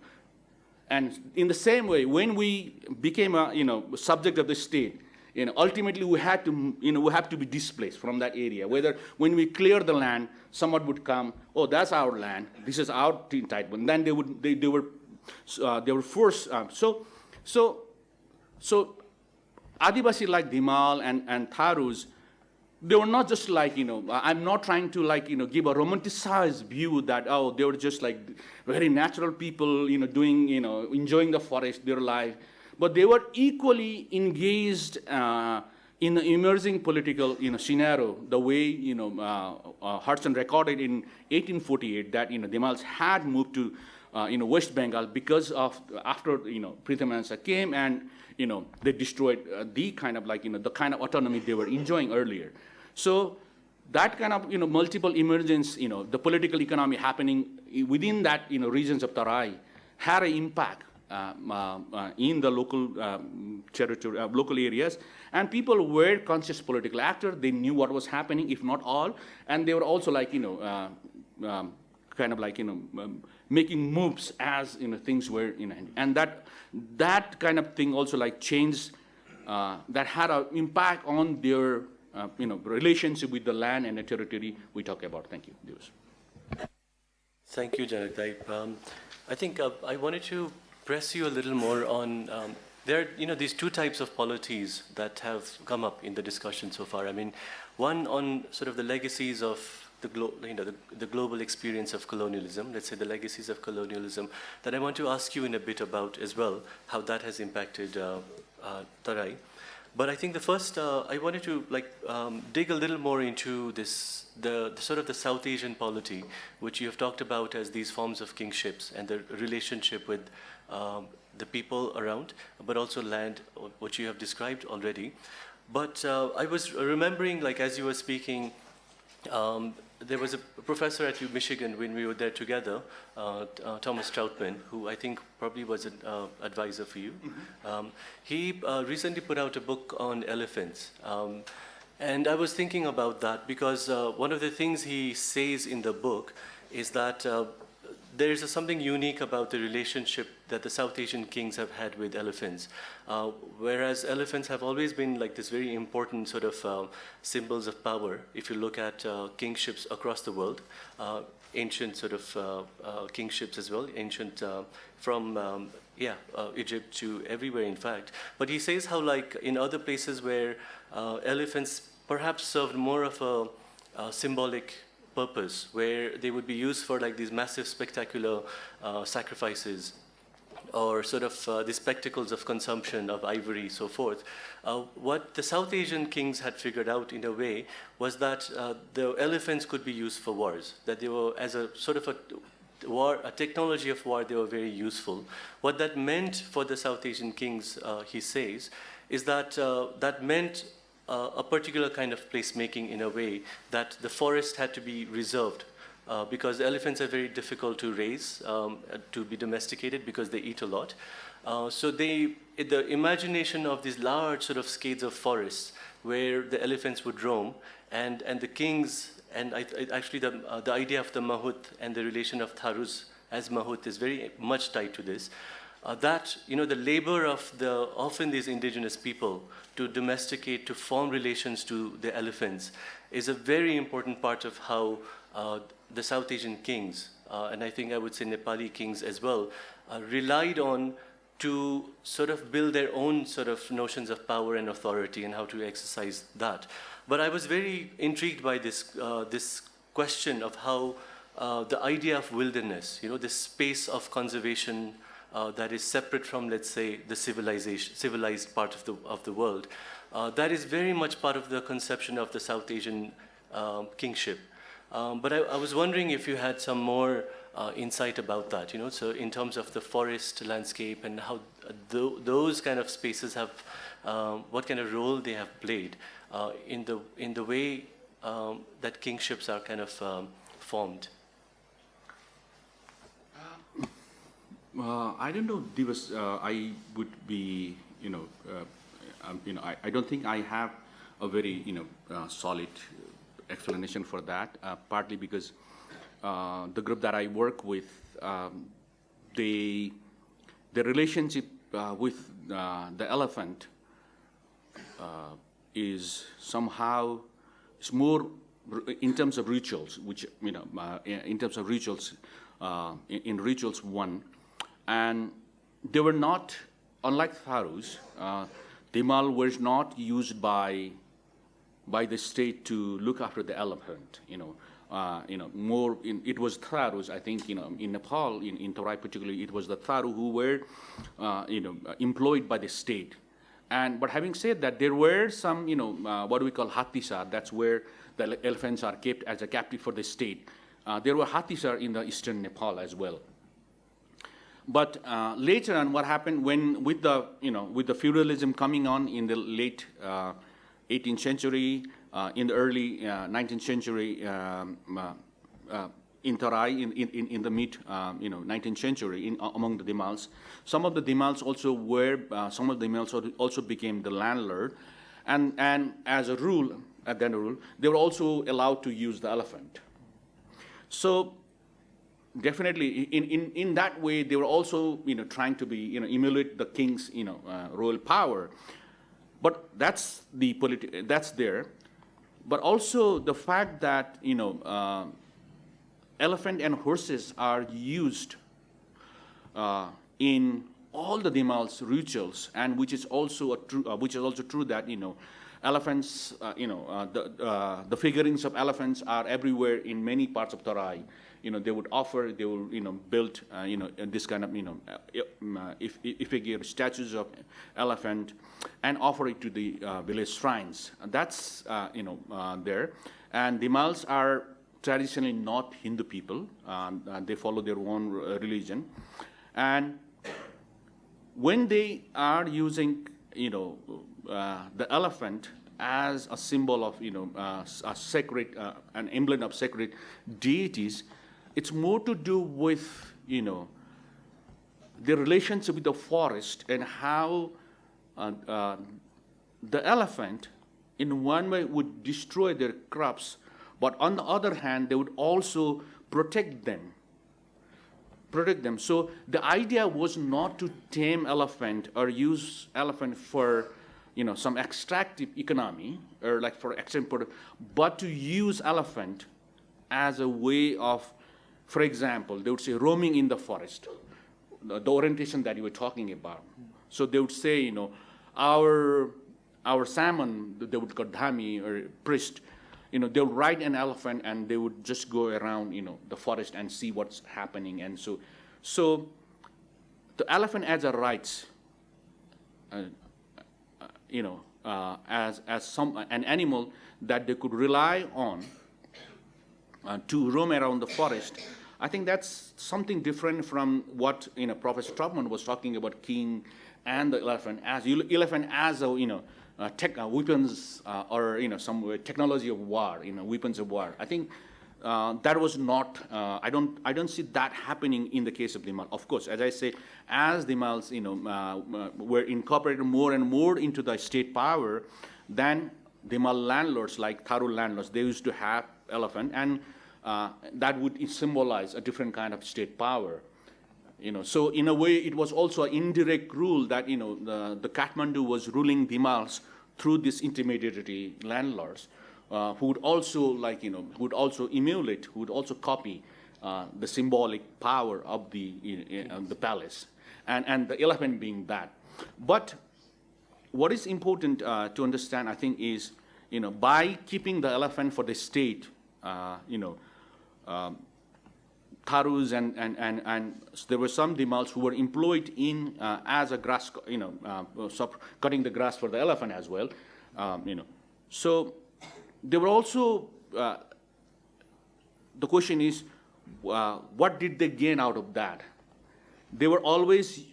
And in the same way, when we became a you know, subject of the state, you know, ultimately we had to, you know, we have to be displaced from that area. Whether when we clear the land, someone would come, oh, that's our land, this is our entitlement. Then they would, they, they were, uh, they were forced. Um, so, so, so Adivasi like Dhimal and, and Tharus, they were not just like, you know, I'm not trying to like, you know, give a romanticized view that, oh, they were just like very natural people, you know, doing, you know, enjoying the forest, their life. But they were equally engaged uh, in the emerging political, you know, scenario, the way, you know, uh, uh, Hodgson recorded in 1848 that, you know, the Dhimals had moved to, uh, you know, West Bengal because of, after, you know, Prithamensa came and, you know, they destroyed uh, the kind of like, you know, the kind of autonomy they were enjoying earlier. So that kind of, you know, multiple emergence, you know, the political economy happening within that, you know, regions of Tarai had an impact uh, uh, uh, in the local um, territory, uh, local areas. And people were conscious political actors. They knew what was happening, if not all. And they were also like, you know, uh, um, kind of like, you know, um, making moves as, you know, things were, you know, and that, that kind of thing also like changed, uh, that had an impact on their, uh, you know, relationship with the land and the territory we talk about. Thank you. Divas. Thank you, Janak um, I think uh, I wanted to press you a little more on um, there are you know these two types of polities that have come up in the discussion so far. I mean, one on sort of the legacies of the, you know, the, the, global experience of colonialism, let's say the legacies of colonialism, that I want to ask you in a bit about as well, how that has impacted uh, uh, Tarai. But I think the first, uh, I wanted to like um, dig a little more into this, the, the, sort of the South Asian polity, which you have talked about as these forms of kingships and the relationship with um, the people around, but also land, which you have described already. But uh, I was remembering, like as you were speaking, um, there was a professor at Michigan when we were there together, uh, uh, Thomas Trautmann, who I think probably was an uh, advisor for you. Mm -hmm. um, he uh, recently put out a book on elephants. Um, and I was thinking about that because uh, one of the things he says in the book is that uh, there is something unique about the relationship that the South Asian kings have had with elephants. Uh, whereas elephants have always been like this very important sort of uh, symbols of power. If you look at uh, kingships across the world, uh, ancient sort of uh, uh, kingships as well, ancient from um, yeah, uh, Egypt to everywhere, in fact. But he says how, like, in other places where uh, elephants perhaps served more of a, uh symbolic purpose, where they would be used for like these massive, spectacular uh, sacrifices or sort of uh, the spectacles of consumption of ivory, so forth. Uh, what the South Asian kings had figured out in a way was that uh, the elephants could be used for wars, that they were as a sort of a war, a technology of war, they were very useful. What that meant for the South Asian kings, uh, he says, is that uh, that meant uh, a particular kind of placemaking in a way that the forest had to be reserved uh, because elephants are very difficult to raise, um, to be domesticated because they eat a lot. Uh, so they, the imagination of these large sort of scales of forests where the elephants would roam and, and the kings, and I, I, actually the, uh, the idea of the mahout and the relation of Tharus as mahout is very much tied to this. Uh, that, you know, the labor of the, often these indigenous people to domesticate, to form relations to the elephants is a very important part of how uh, the South Asian kings, uh, and I think I would say Nepali kings as well, uh, relied on to sort of build their own sort of notions of power and authority and how to exercise that. But I was very intrigued by this, uh, this question of how uh, the idea of wilderness, you know, this space of conservation uh, that is separate from, let's say, the civilization, civilized part of the, of the world, uh, that is very much part of the conception of the South Asian um, kingship. Um, but I, I, was wondering if you had some more uh, insight about that, you know, so in terms of the forest landscape and how th those kind of spaces have, um, what kind of role they have played uh, in, the, in the way um, that kingships are kind of um, formed. Uh, I don't know, Divas, uh, I would be, you know, uh, um, you know, I, I, don't think I have a very, you know, uh, solid explanation for that, uh, partly because the group that I work with, um, they, the relationship with the elephant is somehow, it's more in terms of rituals, which, you know, in terms of rituals, in, in, rituals one, and they were not, unlike Tharus, uh, Dhimal was not used by by the state to look after the elephant, you know. Uh, you know, more, in, it was Tharus, I think, you know, in Nepal, in, in Tarai particularly, it was the Tharu who were, uh, you know, employed by the state. And, but having said that, there were some, you know, uh, what we call hatisar, that's where the elephants are kept as a captive for the state. Uh, there were hatisar in the eastern Nepal as well. But uh, later on, what happened when, with the, you know, with the feudalism coming on in the late uh, 18th century, uh, in the early 19th uh, century, um, uh, uh, in Tarai, in, in, in the mid, um, you know, 19th century, in, among the Dhimals. Some of the Dhimals also were, some of the Dhimals also became the landlord. And, and as a rule, at the end of the rule, they were also allowed to use the elephant. So definitely in, in, in that way they were also you know trying to be you know emulate the king's you know uh, royal power but that's the politi- that's there. But also the fact that you know uh, elephant and horses are used uh, in all the Dhimal's rituals, and which is also a true, uh, which is also true that you know elephants, uh, you know, uh, the, the figurines of elephants are everywhere in many parts of Tarai you know, they would offer, they will, you know, build, uh, you know, this kind of, you know, uh, uh if, if they give statues of elephant and offer it to the uh, village shrines. That's, uh, you know, uh, there. And the Mals are traditionally not Hindu people. they follow their own religion. And when they are using, you know, the elephant as a symbol of, you know, a sacred, an emblem of sacred deities, it's more to do with, you know, the relationship with the forest and how uh, uh, the elephant, in one way, would destroy their crops, but on the other hand, they would also protect them. Protect them. So the idea was not to tame elephant or use elephant for, you know, some extractive economy or like for example, but to use elephant as a way of for example, they would say roaming in the forest. the, orientation that you were talking about. So they would say, you know, our, our shaman, they would call dhami or priest, you know, they would ride an elephant and they would just go around, you know, the forest and see what's happening. And so, so the elephant as a rights, uh, uh, you know, uh, as, as some, an animal that they could rely on uh, to roam around the forest. I think that's something different from what you know Professor Trautmann was talking about king and the elephant as elephant as a you know uh, tech, uh, weapons uh, or you know some technology of war, you know weapons of war. I think uh, that was not. Uh, I don't. I don't see that happening in the case of the Mal. Of course, as I say, as the Mals, you know, uh, were incorporated more and more into the state power, then the Mal landlords, like Tharu landlords, they used to have elephant and uh, that would symbolize a different kind of state power. You know, so in a way, it was also an indirect rule that you know the, the Kathmandu was ruling Dhimals through these intermediary landlords, uh, who would also like you know who would also emulate, who would also copy uh, the symbolic power of the uh, the palace, and and the elephant being that. But what is important uh, to understand, I think, is you know by keeping the elephant for the state, uh, you know um, Tharus and, and, and, and there were some Dhimals who were employed in uh, as a grass, you know, uh, cutting the grass for the elephant as well, um, you know. So they were also, uh, the question is, uh, what did they gain out of that? They were always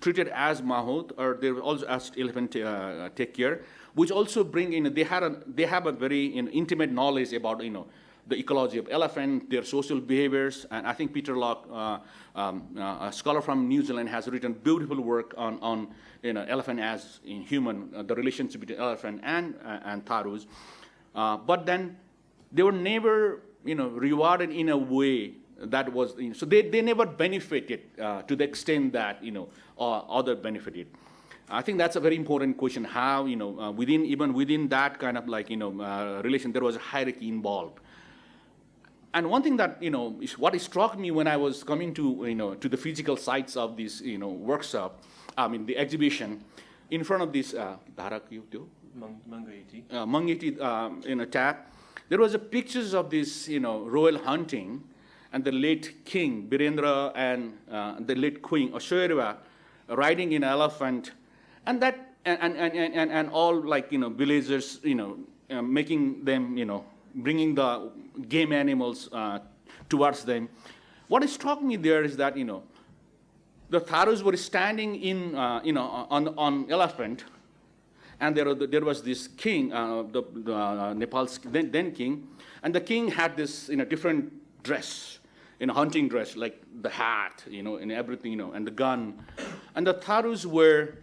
treated as Mahout, or they were also asked elephant uh, take care, which also bring in, they, had a, they have a very you know, intimate knowledge about, you know, the ecology of elephant, their social behaviors, and I think Peter Locke, uh, um, uh, a scholar from New Zealand, has written beautiful work on, on you know, elephant as in human, uh, the relationship between elephant and, uh, and tharus. Uh, but then they were never, you know, rewarded in a way that was, you know, so they, they never benefited uh, to the extent that, you know, other benefited. I think that's a very important question, how, you know, within, even within that kind of like, you know, relation, there was a hierarchy involved. And one thing that, you know, is what struck me when I was coming to, you know, to the physical sites of this, you know, workshop, I mean, the exhibition, in front of this, uh, Mangiti, uh, Mangiti um, you know, tap, there was a pictures of this, you know, royal hunting, and the late king, Birendra, and uh, the late queen, Aishwarya, riding in an elephant, and that, and, and, and, and, and all like, you know, villagers, you know, uh, making them, you know, bringing the game animals uh, towards them. What struck me there is that, you know, the Tharus were standing in, uh, you know, on, on elephant, and there, there was this king, uh, the, the uh, Nepal's then, then, king, and the king had this, you know, different dress, in a hunting dress, like the hat, you know, and everything, you know, and the gun. And the Tharus were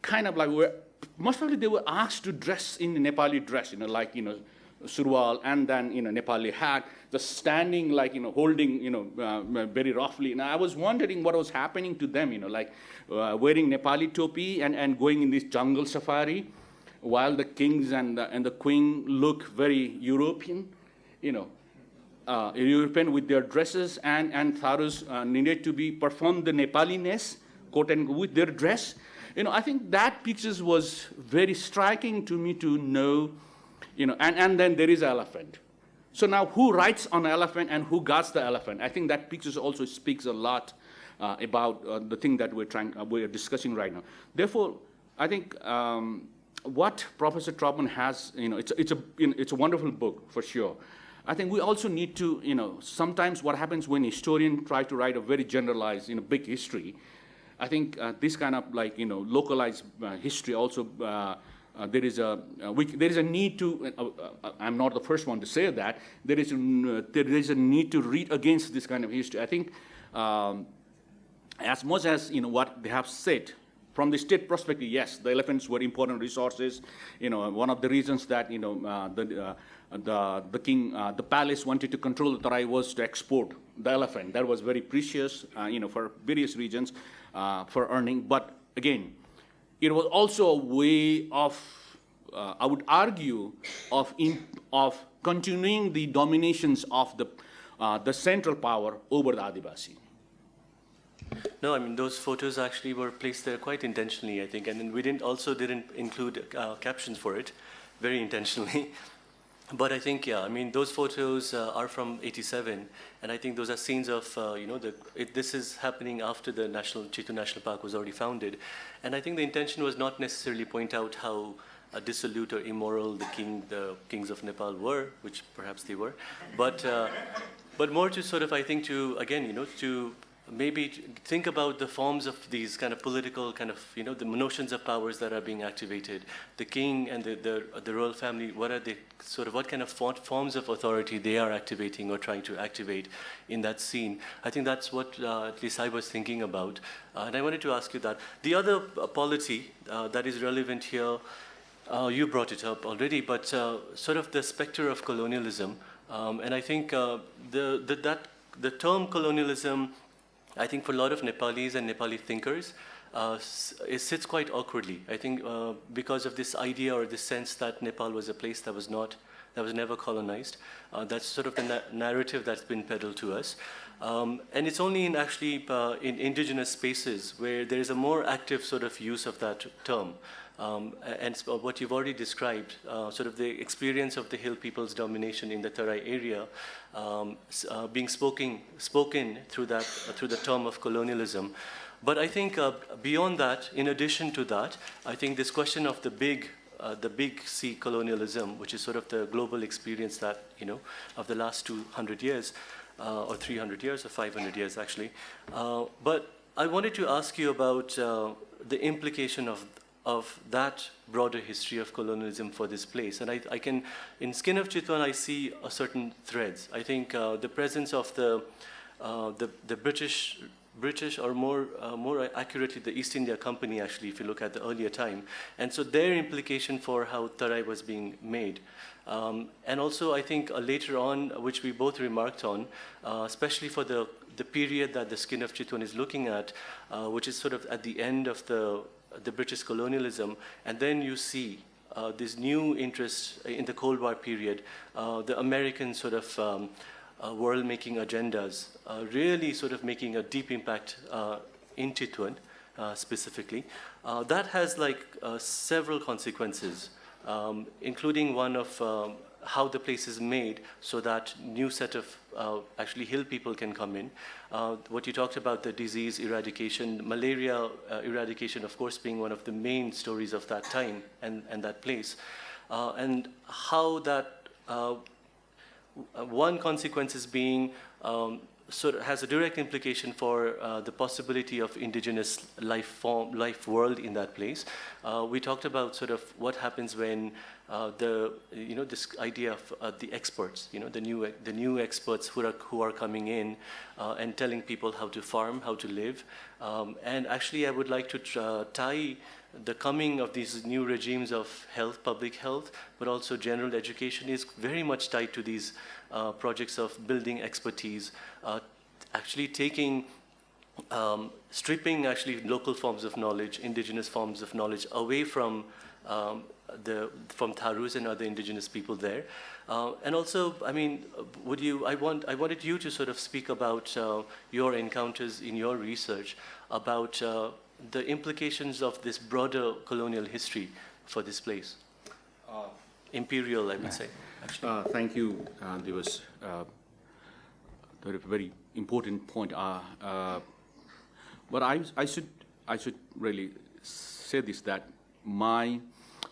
kind of like, were, most probably they were asked to dress in the Nepali dress, you know, like, you know, surwal and then, you know, Nepali hat, just standing like, you know, holding, you know, uh, very roughly. And I was wondering what was happening to them, you know, like uh, wearing Nepali topi and, and going in this jungle safari while the kings and the, and the queen look very European, you know, uh, European with their dresses and, and Tharus uh, needed to be perform the Nepaliness, quote and with their dress. You know, I think that pictures was very striking to me to know you know, and, and then there is elephant. So now who writes on elephant and who guards the elephant? I think that picture also speaks a lot uh, about uh, the thing that we're trying, uh, we're discussing right now. Therefore, I think um, what Professor Trautmann has, you know, it's, it's, a, you know, it's a wonderful book for sure. I think we also need to, you know, sometimes what happens when historians try to write a very generalized, you know, big history, I think uh, this kind of like, you know, localized uh, history also uh, uh, there is a uh, we, there is a need to. Uh, uh, I'm not the first one to say that there is a, uh, there is a need to read against this kind of history. I think um, as much as you know what they have said from the state perspective, yes, the elephants were important resources. You know, one of the reasons that you know uh, the the the king the palace wanted to control the Tarai was to export the elephant. That was very precious. you know, for various regions for earning. But again it was also a way of, uh, I would argue, of, of continuing the dominations of the, uh, the central power over the Adivasi. No, I mean those photos actually were placed there quite intentionally, I think, and then we didn't also didn't include uh, captions for it, very intentionally. But I think, yeah, I mean, those photos uh, are from 87, and I think those are scenes of, uh, you know, the, it, this is happening after the National, Chitwan National Park was already founded. And I think the intention was not necessarily point out how uh, dissolute or immoral the king, the kings of Nepal were, which perhaps they were, but, uh, but more to sort of, I think, to, again, you know, to maybe think about the forms of these kind of political kind of, you know, the notions of powers that are being activated. The king and the, the, the royal family, what are they, sort of, what kind of forms of authority they are activating or trying to activate in that scene. I think that's what uh, at least I was thinking about. Uh, and I wanted to ask you that. The other uh, polity uh, that is relevant here, uh, you brought it up already, but uh, sort of the specter of colonialism. Um, and I think the, the, that, the term colonialism I think for a lot of Nepalis and Nepali thinkers, uh, it sits quite awkwardly. I think uh, because of this idea or this sense that Nepal was a place that was not, that was never colonized. Uh, that's sort of the na narrative that's been peddled to us. Um, and it's only in actually uh, in indigenous spaces where there is a more active sort of use of that term. Um, and what you've already described, uh, sort of the experience of the Hill people's domination in the Tarai area, um, uh, being spoken, spoken through, that, uh, through the term of colonialism. But I think uh, beyond that, in addition to that, I think this question of the big uh, the big C colonialism, which is sort of the global experience that, you know, of the last 200 years, uh, or 300 years, or 500 years actually. Uh, but I wanted to ask you about uh, the implication of, of that broader history of colonialism for this place. And I, I can, in Skin of Chitwan, I see a certain threads. I think uh, the presence of the, uh, the, the British British or more, uh, more accurately the East India Company actually if you look at the earlier time. And so their implication for how Tarai was being made. Um, and also I think uh, later on, which we both remarked on, uh, especially for the, the period that the Skin of Chitwan is looking at, uh, which is sort of at the end of the the British colonialism, and then you see uh, this new interest in the Cold War period, uh, the American sort of um, uh, world-making agendas uh, really sort of making a deep impact uh, in Chitwan uh, specifically. that has like several consequences, um, including one of um, how the place is made so that new set of uh, actually hill people can come in. Uh, what you talked about, the disease eradication, malaria uh, eradication, of course, being one of the main stories of that time and, and that place. Uh, and how that, uh, one consequence is being um, sort of has a direct implication for uh, the possibility of indigenous life form, life world in that place. Uh, we talked about sort of what happens when the, you know, this idea of uh, the experts, you know, the new, the new experts who are, who are coming in uh, and telling people how to farm, how to live. Um, and actually, I would like to uh, tie the coming of these new regimes of health, public health, but also general education is very much tied to these uh, projects of building expertise, uh, actually taking, um, stripping actually local forms of knowledge, indigenous forms of knowledge away from um, the, from Tharus and other indigenous people there. Uh, and also, I mean, would you, I, want, I wanted you to sort of speak about uh, your encounters in your research about uh, the implications of this broader colonial history for this place. Uh, Imperial, I would say, actually. Uh, thank you, uh, Divas. Uh, a very important point. Uh, uh, but I, I, should, I should really say this, that my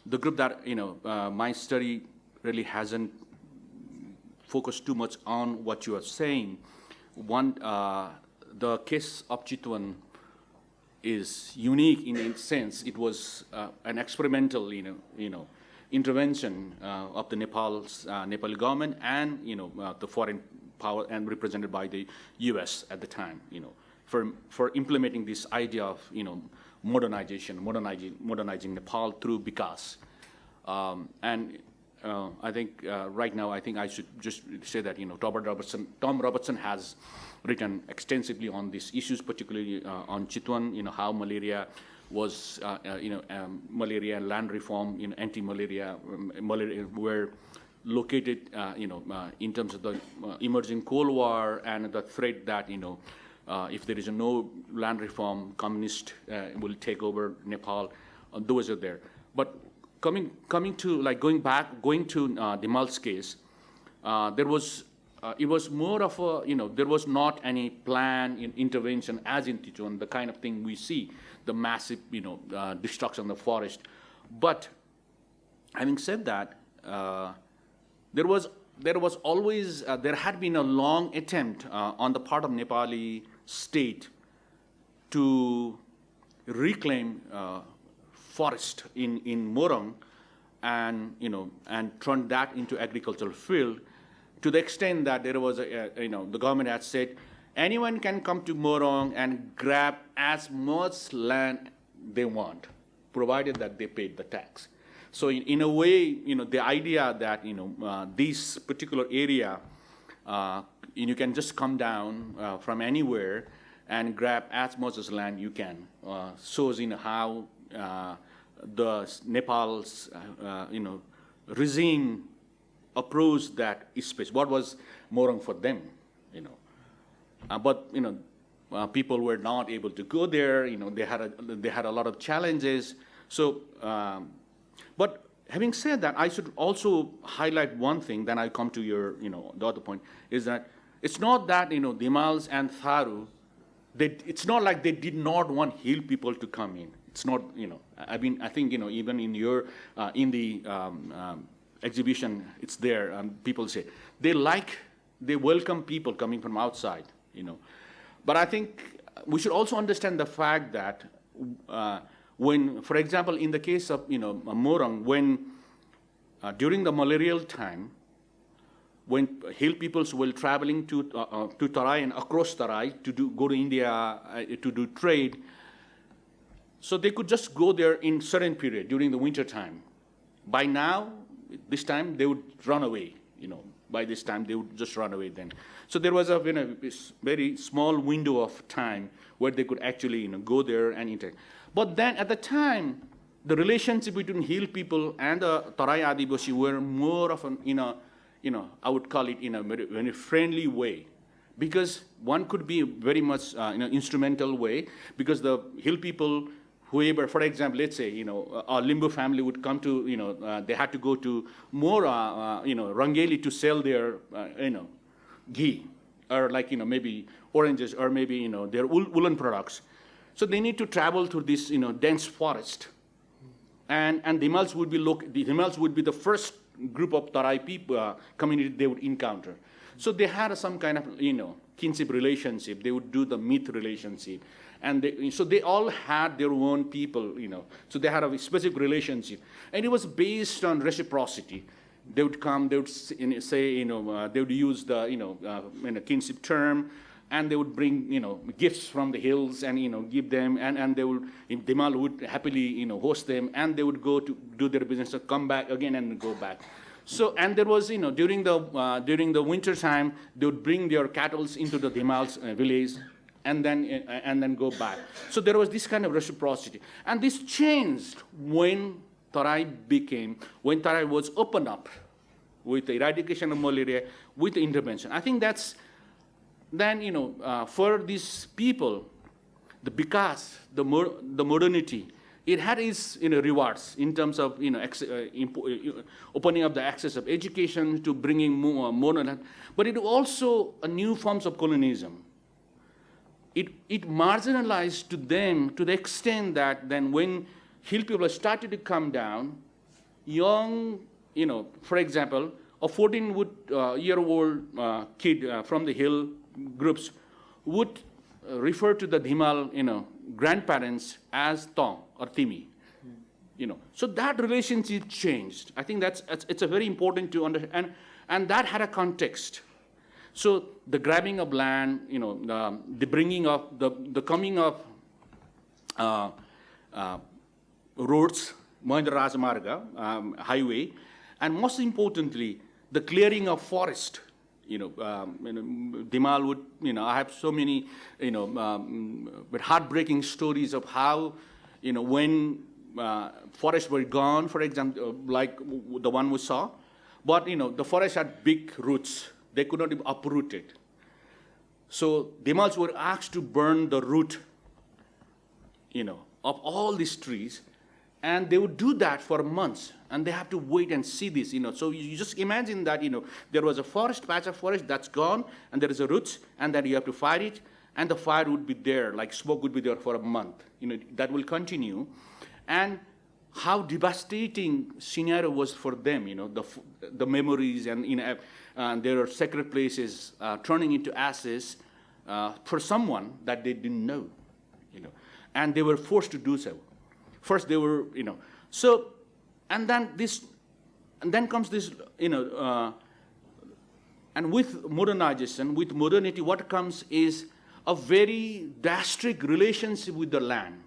the group that, you know, uh, my study really hasn't focused too much on what you are saying. One, uh, the case of Chitwan is unique in a sense. It was uh, an experimental, you know, you know, intervention uh, of the Nepal's uh, Nepali government and, you know, uh, the foreign power and represented by the U.S. at the time, you know, for for implementing this idea of, you know, modernization, modernizing, modernizing Nepal through Bikas. Um, and uh, I think uh, right now, I think I should just say that, you know, Robert Robertson, Tom Robertson has written extensively on these issues, particularly uh, on Chitwan, you know, how malaria was, uh, uh, you know, um, malaria and land reform, you know, anti-malaria, um, malaria were located, uh, you know, in terms of the emerging Cold War and the threat that, you know, uh, if there is no land reform, communist uh, will take over Nepal. Uh, those are there. But coming coming to like going back, going to uh, Dhimal's case, uh, there was uh, it was more of a you know there was not any plan in intervention as in Chitwan, the kind of thing we see, the massive you know uh, destruction of the forest. But having said that, there was there was always there had been a long attempt on the part of Nepali state to reclaim uh, forest in in Morong and you know and turn that into agricultural field to the extent that there was a, a you know the government had said anyone can come to Morong and grab as much land they want provided that they paid the tax. So in, in a way you know the idea that you know uh, this particular area uh, you can just come down uh, from anywhere and grab as much as land you can uh, shows in how uh, the Nepal's uh, uh, you know regime approached that space. What was Morang for them, you know? Uh, but you know, people were not able to go there. You know, they had a they had a lot of challenges. So, um, but having said that, I should also highlight one thing. Then I come to your you know the other point is that it's not that you know Dhimals and Tharu. They, it's not like they did not want hill people to come in. It's not, you know, I mean, I think, you know, even in your, uh, in the um, um, exhibition, it's there, um, people say, they like, they welcome people coming from outside, you know. But I think we should also understand the fact that uh, when, for example, in the case of, you know, Morang, when uh, during the malarial time, when hill peoples were traveling to, uh, uh, to Tarai and across Tarai to do, go to India uh, to do trade, so they could just go there in certain period during the winter time. By now, this time they would run away, you know, by this time they would just run away then. So there was a you know, very small window of time where they could actually you know, go there and interact. But then at the time, the relationship between hill people and the Tarai Adivasi were more of an, in a, you know, I would call it in a very, friendly way. Because one could be very much uh, in an instrumental way, because the hill people whoever, for example, let's say, you know, a Limbu family would come to, you know, uh, they had to go to Mora, uh, you know, Rangeli to sell their, uh, you know, ghee, or like, you know, maybe oranges, or maybe, you know, their wool woolen products. So they need to travel through this, you know, dense forest. And, and the Dhimals would be, look, the Dhimals would be the first group of Tarai people, uh, community they would encounter. So they had some kind of, you know, kinship relationship. They would do the myth relationship. And they, so they all had their own people, you know. So they had a specific relationship. And it was based on reciprocity. They would come, they would say, you know, uh, they would use the, you know, uh, in a kinship term, and they would bring, you know, gifts from the hills and, you know, give them, and, and they would, Dhimal would happily, you know, host them, and they would go to do their business, come back again and go back. So, and there was, you know, during the, uh, during the winter time, they would bring their cattle into the Dhimal's uh, village, and then, and then go back. So there was this kind of reciprocity. And this changed when Tarai became, when Tarai was opened up with the eradication of malaria, with the intervention. I think that's, then, you know, uh, for these people, the because, the, the modernity, it had its you know, rewards in terms of you know, uh, uh, opening up the access of education to bringing more, more, but it also a new forms of colonialism. It, it marginalized to them to the extent that then when hill people started to come down, young, you know, for example, a 14-year-old uh, uh, kid uh, from the hill groups would uh, refer to the Dhimal, you know, grandparents as Tong or Timi. You know, so that relationship changed. I think that's, it's, a very important to understand, and, and that had a context. So the grabbing of land, you know, the, the bringing of, the, the coming of uh, uh, roads, Mahendra Rajamarga, um, highway, and most importantly, the clearing of forest. You know, um, you know, Dhimal would, you know, I have so many, you know, um, but heartbreaking stories of how, you know, when uh, forests were gone, for example, like the one we saw, but, you know, the forest had big roots, they could not be uprooted. So Dhimals were asked to burn the root, you know, of all these trees, and they would do that for months, and they have to wait and see this, you know. So you just imagine that, you know, there was a forest, patch of forest that's gone, and there is a roots, and then you have to fight it, and the fire would be there, like smoke would be there for a month, you know, that will continue, and how devastating scenario was for them, you know, the, the memories and, you know, uh, their sacred places uh, turning into ashes uh, for someone that they didn't know, you know, and they were forced to do so. First they were, you know, so, and then this, and then comes this, you know, uh, and with modernization, with modernity, what comes is a very drastic relationship with the land.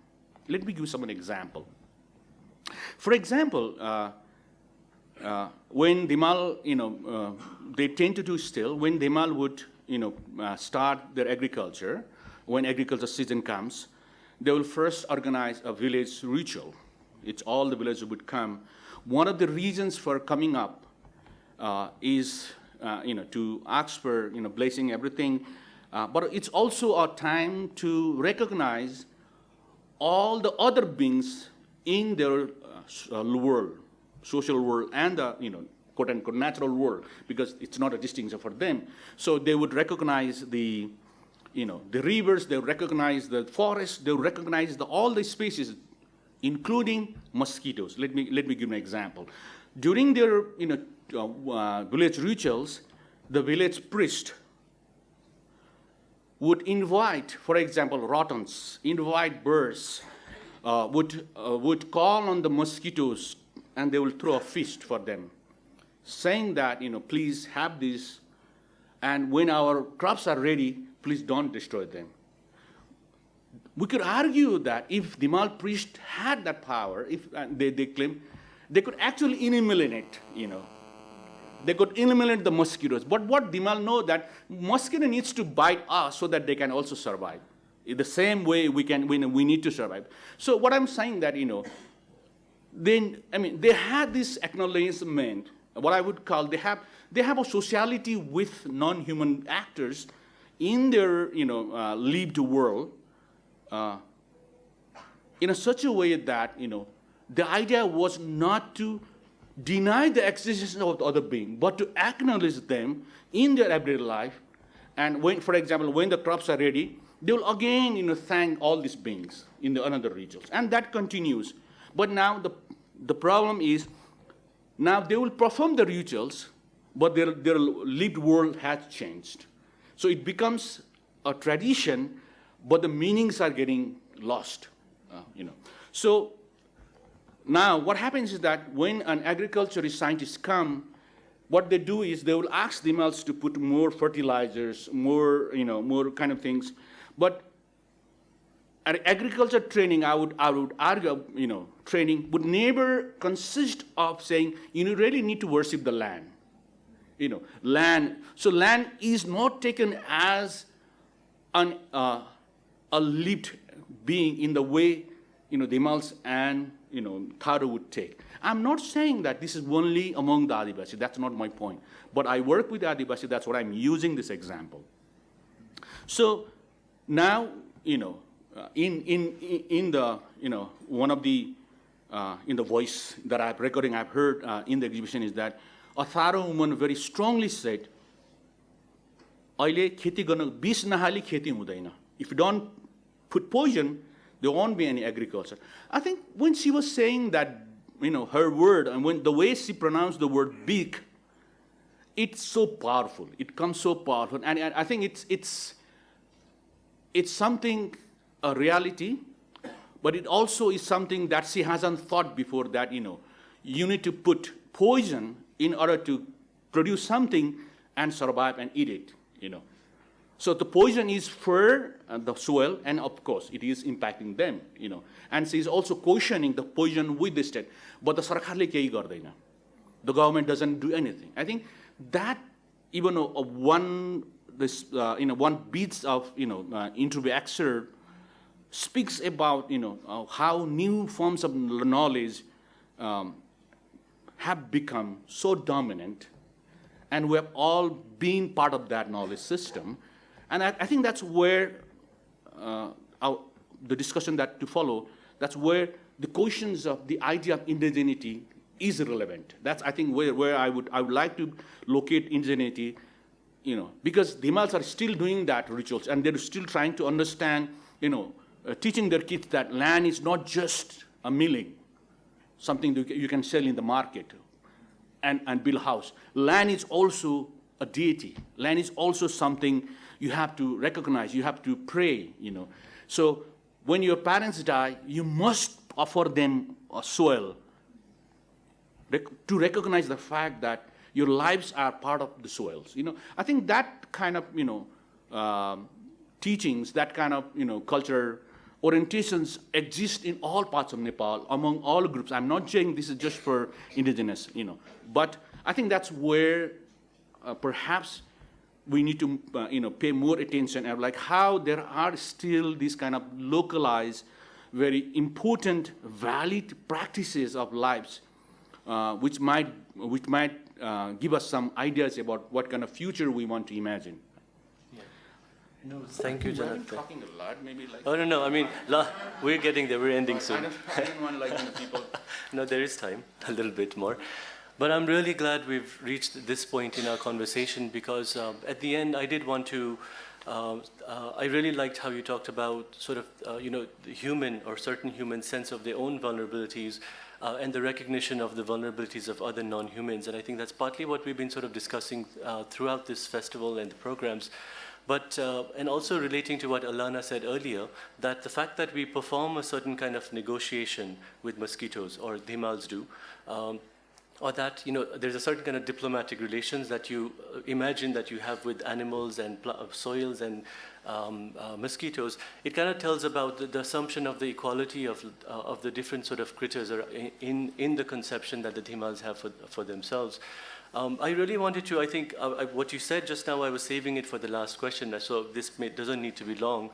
Let me give some an example. For example, uh, uh, when you know, uh, they tend to do still, when Dhimal would, you know, uh, start their agriculture, when agriculture season comes, they will first organize a village ritual. It's all the villagers would come. One of the reasons for coming up uh, is, uh, you know, to ask for, you know, blessing everything, uh, but it's also a time to recognize all the other beings in their uh, uh, world, social world, and the you know quote unquote natural world, because it's not a distinction for them. So they would recognize the you know the rivers, they recognize the forests, they recognize the, all the species, including mosquitoes. Let me let me give an example. During their you know uh, uh, village rituals, the village priest would invite, for example, rodents, invite birds, uh, would, uh, would call on the mosquitoes and they will throw a feast for them, saying that, you know, please have this, and when our crops are ready, please don't destroy them. We could argue that if the Mal priest had that power, if uh, they, they claim, they could actually eliminate, you know, they could eliminate the mosquitoes. But what Dhimal know that mosquito needs to bite us so that they can also survive. In the same way we can we, we need to survive. So what I'm saying that you know, then I mean they had this acknowledgement, what I would call they have they have a sociality with non-human actors in their you know uh, lived world. Uh, in a such a way that you know the idea was not to deny the existence of the other being but to acknowledge them in their everyday life. And when for example when the crops are ready they will again you know thank all these beings in the another rituals. and that continues. But now the the problem is now they will perform the rituals but their their lived world has changed. So it becomes a tradition but the meanings are getting lost uh, you know so now, what happens is that when an agriculturist scientist come, what they do is they will ask the males to put more fertilizers, more, you know, more kind of things. But at agriculture training, I would, I would argue, you know, training would never consist of saying, you know really need to worship the land. You know, land. So land is not taken as an, uh, a lived being in the way, you know, Dhimals and, you know, Tharu would take. I'm not saying that this is only among the Adivasi, that's not my point. But I work with the Adivasi, that's what I'm using this example. So now, you know, uh, in, in, in the, you know, one of the, uh, in the voice that I've recording I've heard uh, in the exhibition is that a Tharu woman very strongly said, अहिले खेती गर्न बिस put poison there won't be any agriculture. I think when she was saying that you know her word and when the way she pronounced the word big it's so powerful. It comes so powerful. And i think it's it's it's something a reality but it also is something that she hasn't thought before that you know you need to put poison in order to produce something and survive and eat it you know so the poison is for uh, the soil and of course it is impacting them you know. And she is also cautioning the poison with the state. But the sarkarle kehi gardaina the government doesn't do anything. I think that even a one this uh, you know one bits of you know uh, interview excerpt speaks about you know uh, how new forms of knowledge um, have become so dominant and we have all been part of that knowledge system And I, I think that's where uh, our, the discussion that to follow, that's where the questions of the idea of indigeneity is relevant. That's, I think, where, where I, would, I would like to locate indigeneity, you know, because the Dhimals are still doing that rituals, and they're still trying to understand, you know, uh, teaching their kids that land is not just a milling, something that you can sell in the market and, and build a house. Land is also a deity. Land is also something you have to recognize, you have to pray, you know. So when your parents die, you must offer them a soil to recognize the fact that your lives are part of the soils. You know, I think that kind of, you know, um, teachings, that kind of, you know, culture orientations exist in all parts of Nepal, among all groups. I'm not saying this is just for indigenous, you know, but I think that's where uh, perhaps we need to, uh, you know, pay more attention at like how there are still these kind of localized, very important, valid practices of lives, uh, which might, which might uh, give us some ideas about what kind of future we want to imagine. No, thank you, Jonathan. talking a lot, maybe like. Oh, no, no, I mean, we're getting there, we're ending soon. don't, I don't want like you know, people. No, there is time, a little bit more. But I'm really glad we've reached this point in our conversation because uh, at the end I did want to, uh, uh, I really liked how you talked about sort of, uh, you know, the human or certain human sense of their own vulnerabilities uh, and the recognition of the vulnerabilities of other non-humans. And I think that's partly what we've been sort of discussing uh, throughout this festival and the programs. But, and also relating to what Alana said earlier, that the fact that we perform a certain kind of negotiation with mosquitoes, or the Dhimals do, um, or that, you know, there's a certain kind of diplomatic relations that you uh, imagine that you have with animals and uh, soils and um, uh, mosquitoes, it kind of tells about the, the assumption of the equality of, uh, of the different sort of critters in, in the conception that the Dhimals have for, for themselves. Um, I really wanted to, I think, uh, I, what you said just now, I was saving it for the last question, so this may, doesn't need to be long.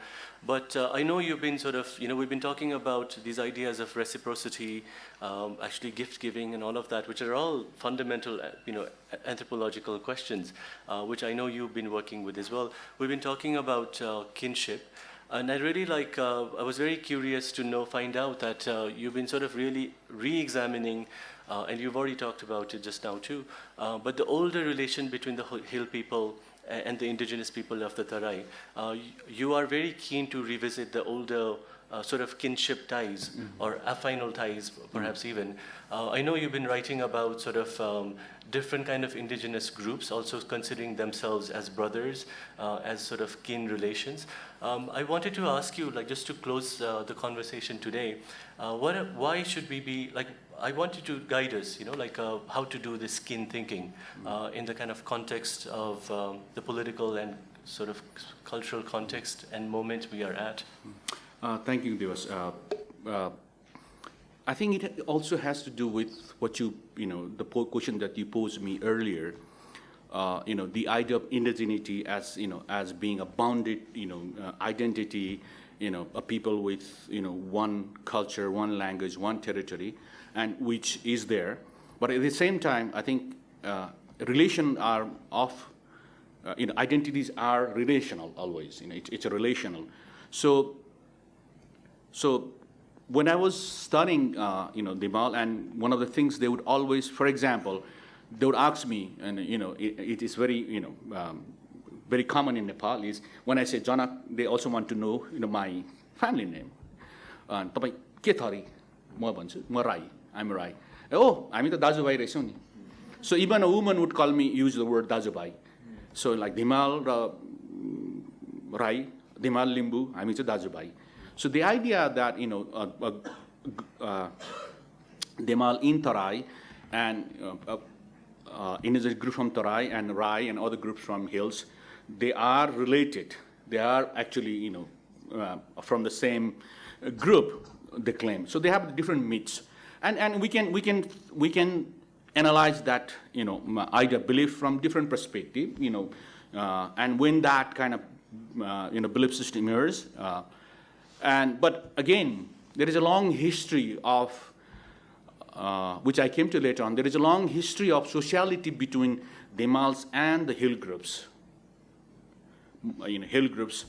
But uh, I know you've been sort of, you know, we've been talking about these ideas of reciprocity, um, actually gift giving and all of that, which are all fundamental, uh, you know, anthropological questions, uh, which I know you've been working with as well. We've been talking about uh, kinship. And I really like, uh, I was very curious to know, find out that uh, you've been sort of really re-examining, uh, and you've already talked about it just now too, uh, but the older relation between the hill people and the indigenous people of the Tarai. Uh, you are very keen to revisit the older uh, sort of kinship ties or affinal ties, perhaps even. Uh, I know you've been writing about sort of um, different kind of indigenous groups, also considering themselves as brothers, uh, as sort of kin relations. Um, I wanted to ask you, like, just to close uh, the conversation today, uh, what, why should we be like? I want you to guide us, you know, like uh, how to do this skin thinking uh, in the kind of context of um, the political and sort of cultural context and moment we are at. Uh, Thank you, Divas. Uh, uh, I think it also has to do with what you, you know, the question that you posed me earlier. Uh, You know, the idea of indigeneity as, you know, as being a bounded, you know, uh, identity, you know, a people with, you know, one culture, one language, one territory, and which is there. But at the same time, I think uh, relation are of, uh, you know, identities are relational always, you know, it, it's a relational. So, so when I was studying, uh, you know, Dhimal, and one of the things they would always, for example, they would ask me, and you know, it, it is very, you know, um, very common in Nepal is when I say Janak, they also want to know, you know, my family name. And तपाईँ I'm Rai. Oh, I'm the Dajubai Reshoni. So even a woman would call me, use the word Dajubai. So like Dhimal mm, Rai, Dhimal Limbu, I'm the Dajubai. So the idea that, you know, uh, uh, Dhimal in Tarai and uh, uh, indigenous group from Tarai and Rai and other groups from hills, they are related. They are actually, you know, uh, from the same group, they claim. So they have different myths. And, and we, can, we, can, we can analyze that, you know, idea, belief from different perspective, you know, uh, and when that kind of, uh, you know, belief system emerges. Uh, and, but again, there is a long history of uh, which I came to later on, there is a long history of sociality between Dhimals and the hill groups. you know, hill groups,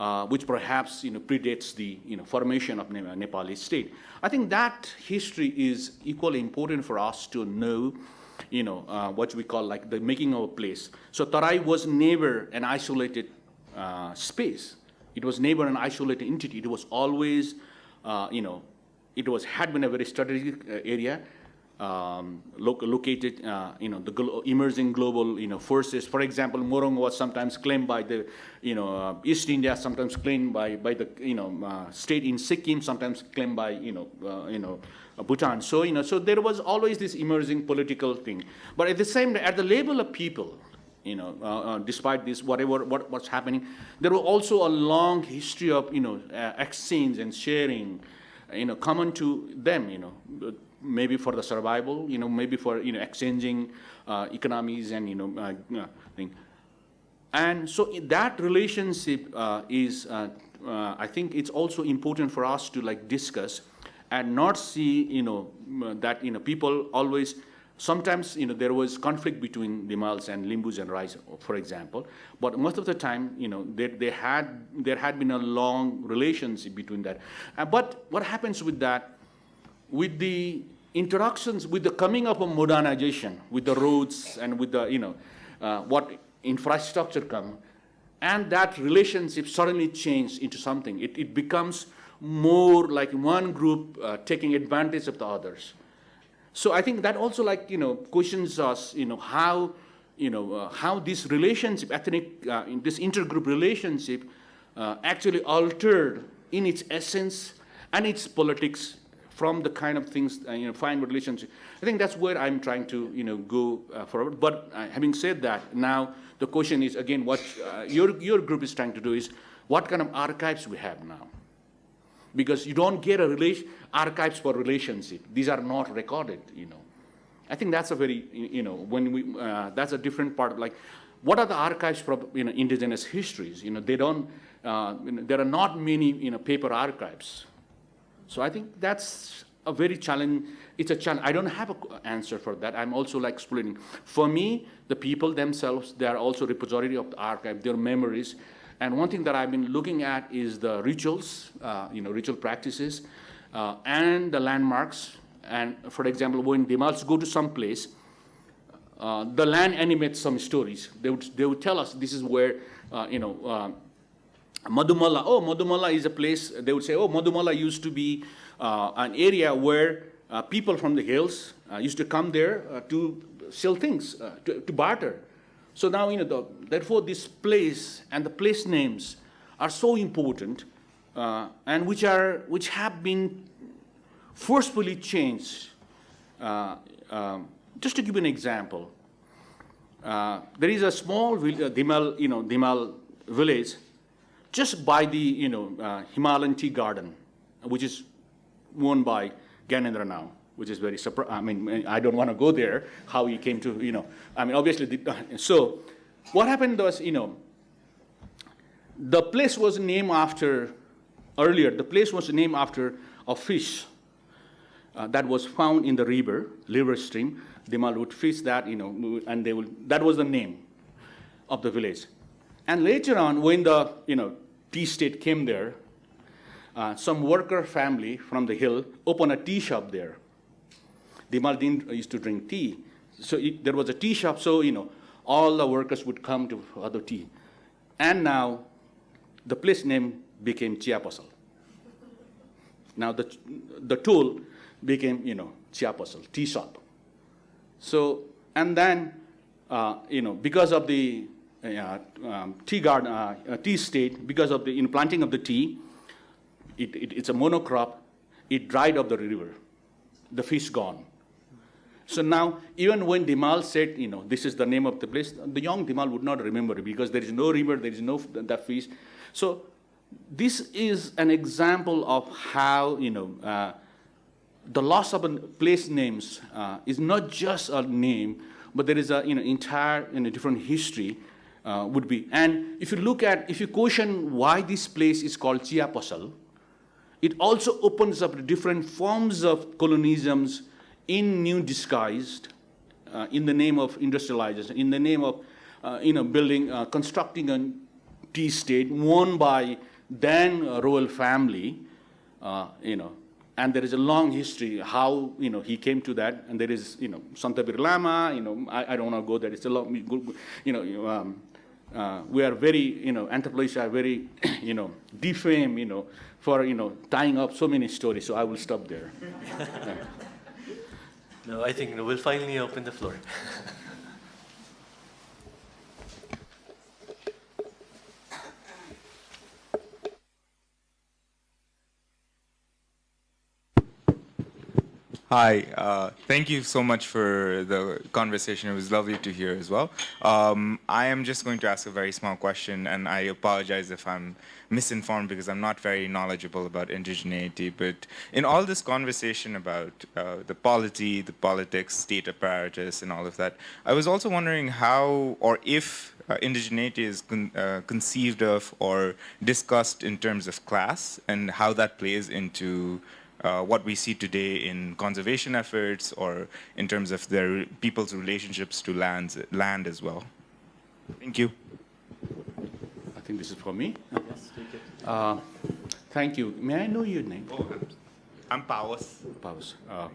uh, which perhaps you know, predates the you know, formation of Ne- Nepali state. I think that history is equally important for us to know, you know, uh, what we call like the making of a place. So Tarai was never an isolated uh, space. It was never an isolated entity. It was always, uh, you know, it was had been a very strategic uh, area um, lo- located, uh, you know, the glo- emerging global, you know, forces. For example, Morang was sometimes claimed by the, you know, uh, East India, sometimes claimed by, by the, you know, uh, state in Sikkim, sometimes claimed by, you know, uh, you know, uh, Bhutan. So, you know, so there was always this emerging political thing. But at the same, at the level of people, you know, uh, uh, despite this, whatever, what, what's happening, there was also a long history of, you know, uh, exchange and sharing, you know, common to them, you know, uh, maybe for the survival, you know, maybe for, you know, exchanging uh, economies and, you know, uh, uh, thing. And so that relationship uh, is, uh, uh, I think it's also important for us to like discuss and not see, you know, that, you know, people always, sometimes, you know, there was conflict between the Dhimals and Limbus and Rais, for example, but most of the time, you know, there, they had, there had been a long relationship between that. But what happens with that, with the introductions, with the coming up of modernization, with the roads and with the, you know, uh, what infrastructure come, and that relationship suddenly changed into something. It, it becomes more like one group uh, taking advantage of the others. So I think that also like, you know, questions us, you know, how, you know, uh, how this relationship, ethnic, uh, in this intergroup relationship uh, actually altered in its essence and its politics from the kind of things, uh, you know, fine relationship. I think that's where I'm trying to, you know, go uh, forward. But uh, having said that, now the question is, again, what uh, your, your group is trying to do is, what kind of archives we have now? because you don't get a relation, archives for relationship. These are not recorded, you know. I think that's a very, you know, when we, uh, that's a different part of like, what are the archives for, you know, indigenous histories? You know, they don't, uh, you know, there are not many, you know, paper archives. So I think that's a very challenge, it's a challenge. I don't have an answer for that. I'm also like explaining. For me, the people themselves, they are also repository of the archive, their memories. And one thing that I've been looking at is the rituals, uh, you know, ritual practices, uh, and the landmarks. And for example, when Dhimals go to some place, uh, the land animates some stories. They would, they would tell us this is where, uh, you know, uh, Madhumala, oh, Madhumala is a place, they would say, oh, Madhumala used to be uh, an area where uh, people from the hills uh, used to come there uh, to sell things, uh, to, to barter. So now, you know, the, therefore this place and the place names are so important uh, and which, are, which have been forcefully changed. Um, just to give you an example, there is a small Dhimal, you know, Dhimal village just by the you know, uh, Himalayan tea garden, which is owned by Gyanendra now, which is very surprising. I mean, I don't want to go there, how he came to, you know, I mean, obviously, the, so what happened was, you know, the place was named after, earlier, the place was named after a fish uh, that was found in the river, river stream. Dhimal would fish that, you know, and they would, that was the name of the village. And later on, when the, you know, tea state came there, uh, some worker family from the hill opened a tea shop there. Dhimal didn't used to drink tea. So it, there was a tea shop, so, you know, all the workers would come to other tea. And now, the place name became Chiapasal. Now, the, the tool became, you know, Chiapasal, tea shop. So, and then, uh, you know, because of the um, tea garden, uh, tea state, because of the you know, planting of the tea, it, it, it's a monocrop, it dried up the river. The fish gone. So now, even when Dhimal said, you know, this is the name of the place, the young Dhimal would not remember it because there is no river, there is no that fish. So this is an example of how, you know, uh, the loss of place names uh, is not just a name, but there is a you know entire you know, different history uh, would be. And if you look at, if you question why this place is called Chiapasal, it also opens up different forms of colonialisms in new disguised, uh, in the name of industrialization, in the name of uh, you know building, uh, constructing a tea estate won by then uh, royal family, you know, and there is a long history how you know he came to that, and there is you know Santa Birlama, you know, I, I don't want to go there. It's a long, you know, um, uh, we are very, you know, anthropologists are very, you know, defamed, you know, for you know tying up so many stories. So I will stop there. No, I think we'll finally open the floor. Hi, uh, thank you so much for the conversation. It was lovely to hear as well. Um, I am just going to ask a very small question, and I apologize if I'm misinformed because I'm not very knowledgeable about indigeneity. But in all this conversation about uh, the polity, the politics, state apparatus, and all of that, I was also wondering how or if uh, indigeneity is con uh, conceived of or discussed in terms of class and how that plays into uh, what we see today in conservation efforts or in terms of their people's relationships to lands, land as well. Thank you. I think this is for me. Yes, take it. Uh, thank you. May I know your name? Oh, I'm Pawas. Paus. Uh,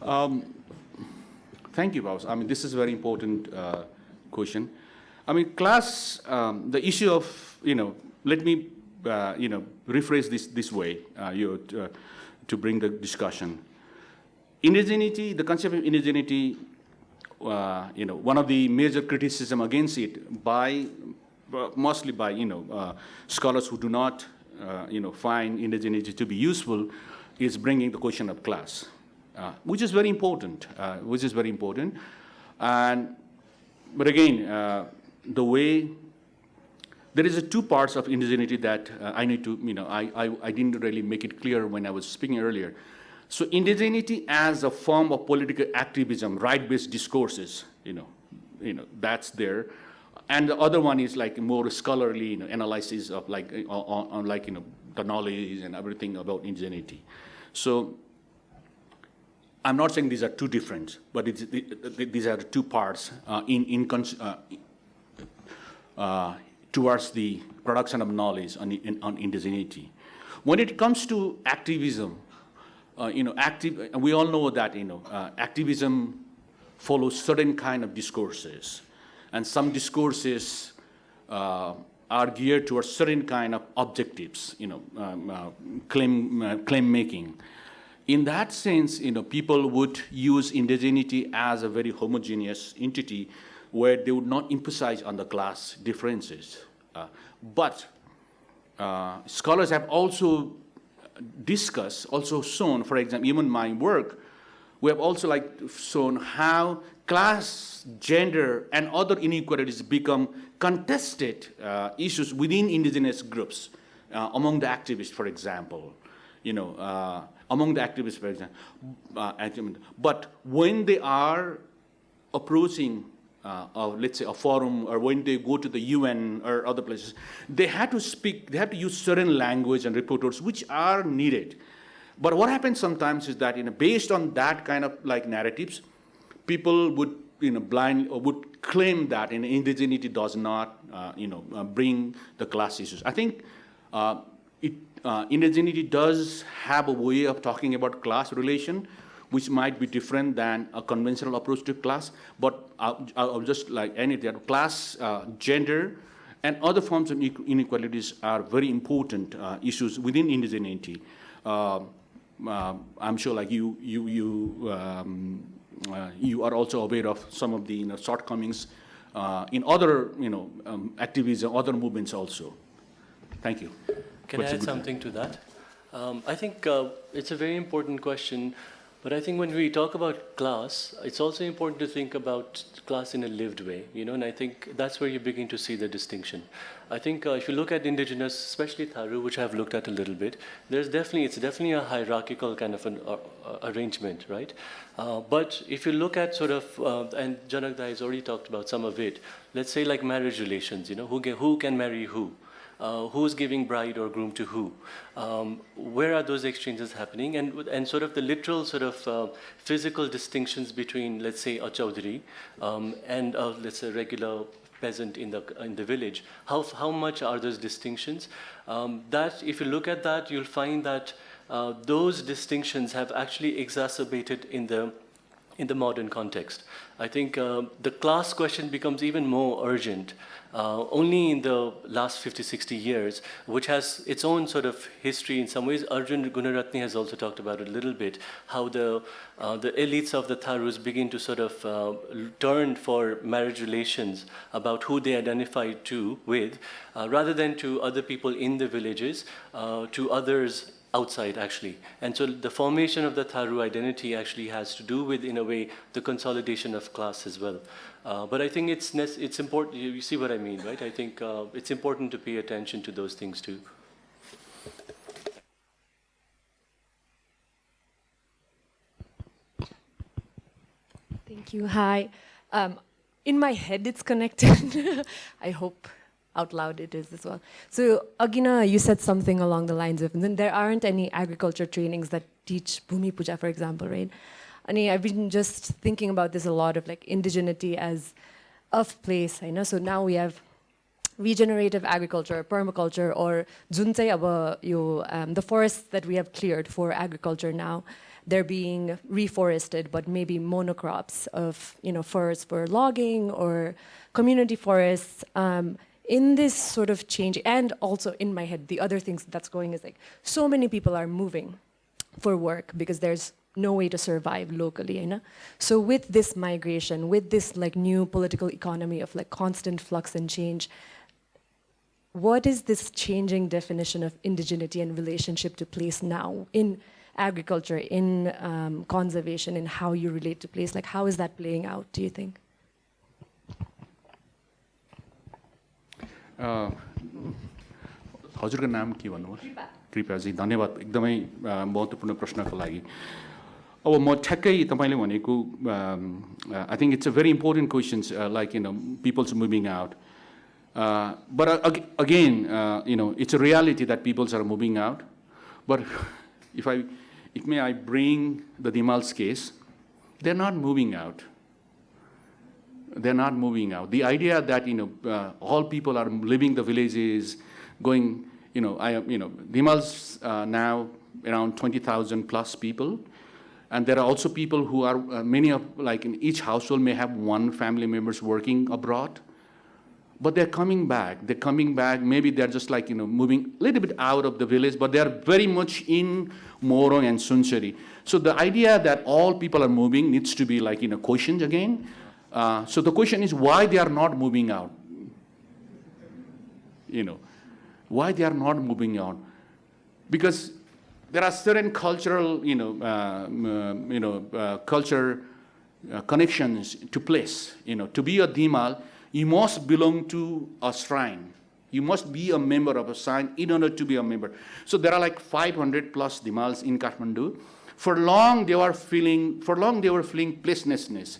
um, thank you, Paus. I mean, this is a very important uh, question. I mean, class, um, the issue of, you know, let me, uh, you know, rephrase this this way. Uh, you, uh, to bring the discussion. Indigeneity, the concept of indigeneity, uh, you know, one of the major criticism against it by, uh, mostly by, you know, uh, scholars who do not, uh, you know, find indigeneity to be useful is bringing the question of class, uh, which is very important, uh, which is very important. And, but again, the way there is two parts of indigeneity that uh, I need to, you know, I, I, I, didn't really make it clear when I was speaking earlier. So indigeneity as a form of political activism, right-based discourses, you know, you know, that's there. And the other one is like more scholarly you know, analysis of like, uh, on, on like, you know, the knowledge and everything about indigeneity. So I'm not saying these are two different, but these are two parts uh, in, in, uh, uh towards the production of knowledge on, in, on indigeneity. When it comes to activism, uh, you know, active, we all know that, you know, uh, activism follows certain kind of discourses. And some discourses uh, are geared towards certain kind of objectives, you know, um, uh, claim, uh, claim making. In that sense, you know, people would use indigeneity as a very homogeneous entity where they would not emphasize on the class differences. Uh, but uh, scholars have also discussed, also shown, for example, even my work, we have also like shown how class, gender, and other inequalities become contested uh, issues within indigenous groups, uh, among the activists, for example. You know, uh, among the activists, for example. Uh, but when they are approaching uh, of, let's say, a forum, or when they go to the UN or other places, they have to speak, they have to use certain language and reporters which are needed. But what happens sometimes is that, you know, based on that kind of like narratives, people would, you know, blind or would claim that you know, indigeneity does not, uh, you know, uh, bring the class issues. I think uh, it, uh, indigeneity does have a way of talking about class relation, which might be different than a conventional approach to class, but I'll, I'll just like anything, class, uh, gender, and other forms of inequalities are very important uh, issues within indigeneity. Uh, uh I'm sure like you, you, you, um, uh, you are also aware of some of the you know, shortcomings uh, in other you know, um, activism, other movements also. Thank you. Can What's I add something to that? Um, I think it's a very important question but I think when we talk about class, it's also important to think about class in a lived way, you know, and I think that's where you begin to see the distinction. I think uh, if you look at indigenous, especially Tharu, which I've looked at a little bit, there's definitely, it's definitely a hierarchical kind of an uh, uh, arrangement, right? Uh, but if you look at sort of, uh, and Janak Dai has already talked about some of it, let's say like marriage relations, you know, who, who can marry who? Uh, who's giving bride or groom to who, um, where are those exchanges happening, and, and sort of the literal sort of uh, physical distinctions between, let's say, a Chaudhary um, and, uh, let's say, regular peasant in the, in the village. How, how much are those distinctions? Um, that, if you look at that, you'll find that uh, those distinctions have actually exacerbated in the in the modern context. I think uh, the class question becomes even more urgent uh, only in the last 50, 60 years, which has its own sort of history in some ways. Arjun Guneratne has also talked about it a little bit, how the, uh, the elites of the Tharus begin to sort of uh, turn for marriage relations about who they identify to with, uh, rather than to other people in the villages, uh, to others outside actually. And so the formation of the Tharu identity actually has to do with, in a way, the consolidation of class as well. Uh, but I think it's, it's important, you, see what I mean, right? I think uh, it's important to pay attention to those things too. Thank you. Hi. Um, in my head, it's connected. I hope out loud it is as well. So, Agina, you said something along the lines of, then there aren't any agriculture trainings that teach Bhumi Puja, for example, right? I mean, I've been just thinking about this a lot of like indigeneity as of place, I know. So now we have regenerative agriculture, permaculture, or juntai aba um, the forests that we have cleared for agriculture now, they're being reforested, but maybe monocrops of you know forests for logging or community forests. Um, in this sort of change, and also in my head, the other things that's going is like so many people are moving for work because there's no way to survive locally, you know? So with this migration, with this like new political economy of like constant flux and change, what is this changing definition of indigeneity and relationship to place now in agriculture, in um, conservation, in how you relate to place? Like how is that playing out, do you think? हजुरको नाम के भन्नुभयो कृपयाजी धन्यवाद। एकदमै महत्त्वपूर्ण प्रश्नको लागि। अब म ठ्याक्कै तपाईँले भनेको I think it's a very important questions like you know peoples moving out but again you know it's a reality that peoples are moving out but if I if may I bring the Dhimals case they are not moving out they're not moving out. The idea that you know uh, all people are leaving the villages, going you know I you know Dhimal's uh, now around 20,000 plus people, and there are also people who are uh, many of like in each household may have one family members working abroad, but they're coming back. They're coming back. Maybe they're just like you know moving a little bit out of the village, but they are very much in Morang and Sunsari. So the idea that all people are moving needs to be like you know questioned again. Uh, so the question is why they are not moving out? You know, why they are not moving out? Because there are certain cultural, you know, uh, you know, uh, culture uh, connections to place. You know, to be a Dhimal, you must belong to a shrine. You must be a member of a shrine in order to be a member. So there are like 500 plus Dhimals in Kathmandu. For long they were feeling, for long they were feeling placelessness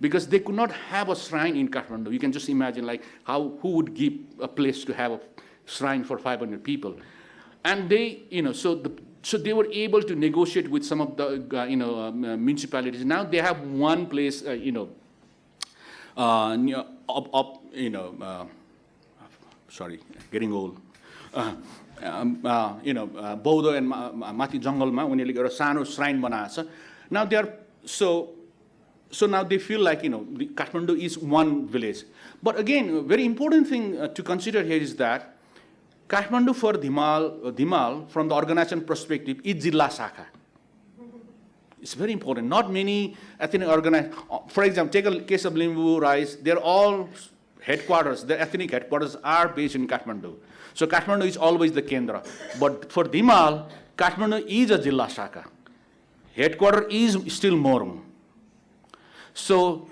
because they could not have a shrine in Kathmandu. You can just imagine like how, who would give a place to have a shrine for 500 people. And they, you know, so, the, so they were able to negotiate with some of the, uh, you know, um, uh, municipalities. Now they have one place, uh, you know, uh, up, up, you know, uh, sorry, getting old. Uh, um, uh, you know, uh, Baudo and Mati Jungle, उनीहरूले एउटा सानो shrine बनाएको छ Now they are, so so now they feel like, you know, Kathmandu is one village. But again, a very important thing uh, to consider here is that Kathmandu for Dhimal, uh, Dhimal from the organization perspective, is Jilla Shaka. It's very important. Not many ethnic organized, uh, for example, take a case of Limbu Rais, they're all headquarters, the ethnic headquarters are based in Kathmandu. So Kathmandu is always the Kendra. But for Dhimal, Kathmandu is a Jilla Shaka. Headquarter is still Morang. So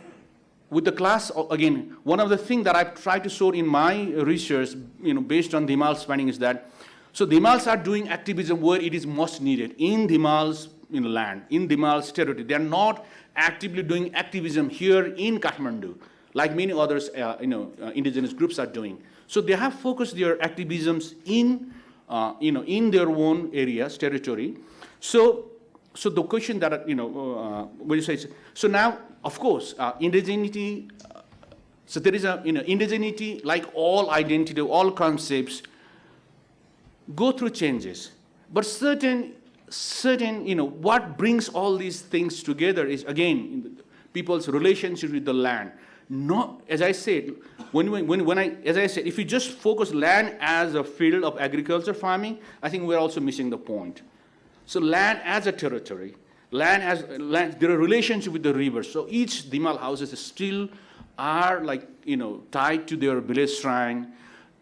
with the class, again, one of the things that I've tried to show in my research, you know, based on Dhimal's finding is that, so Dhimals are doing activism where it is most needed, in Dhimal's you know, land, in Dhimal's territory. They're not actively doing activism here in Kathmandu, like many others, uh, you know, uh, indigenous groups are doing. So they have focused their activisms in, uh, you know, in their own areas, territory. So, so the question that, you know, uh, what you say, so now of course, uh, indigeneity uh, So there is a, you know, indigeneity, like all identity, all concepts, go through changes. But certain, certain, you know, what brings all these things together is, again, people's relationship with the land. Not, as I said, when, when, when I, as I said, if you just focus land as a field of agriculture farming, I think we're also missing the point. So land as a territory, land has, land, there are relationship with the rivers. So each Dhimal houses still are like, you know, tied to their village shrine.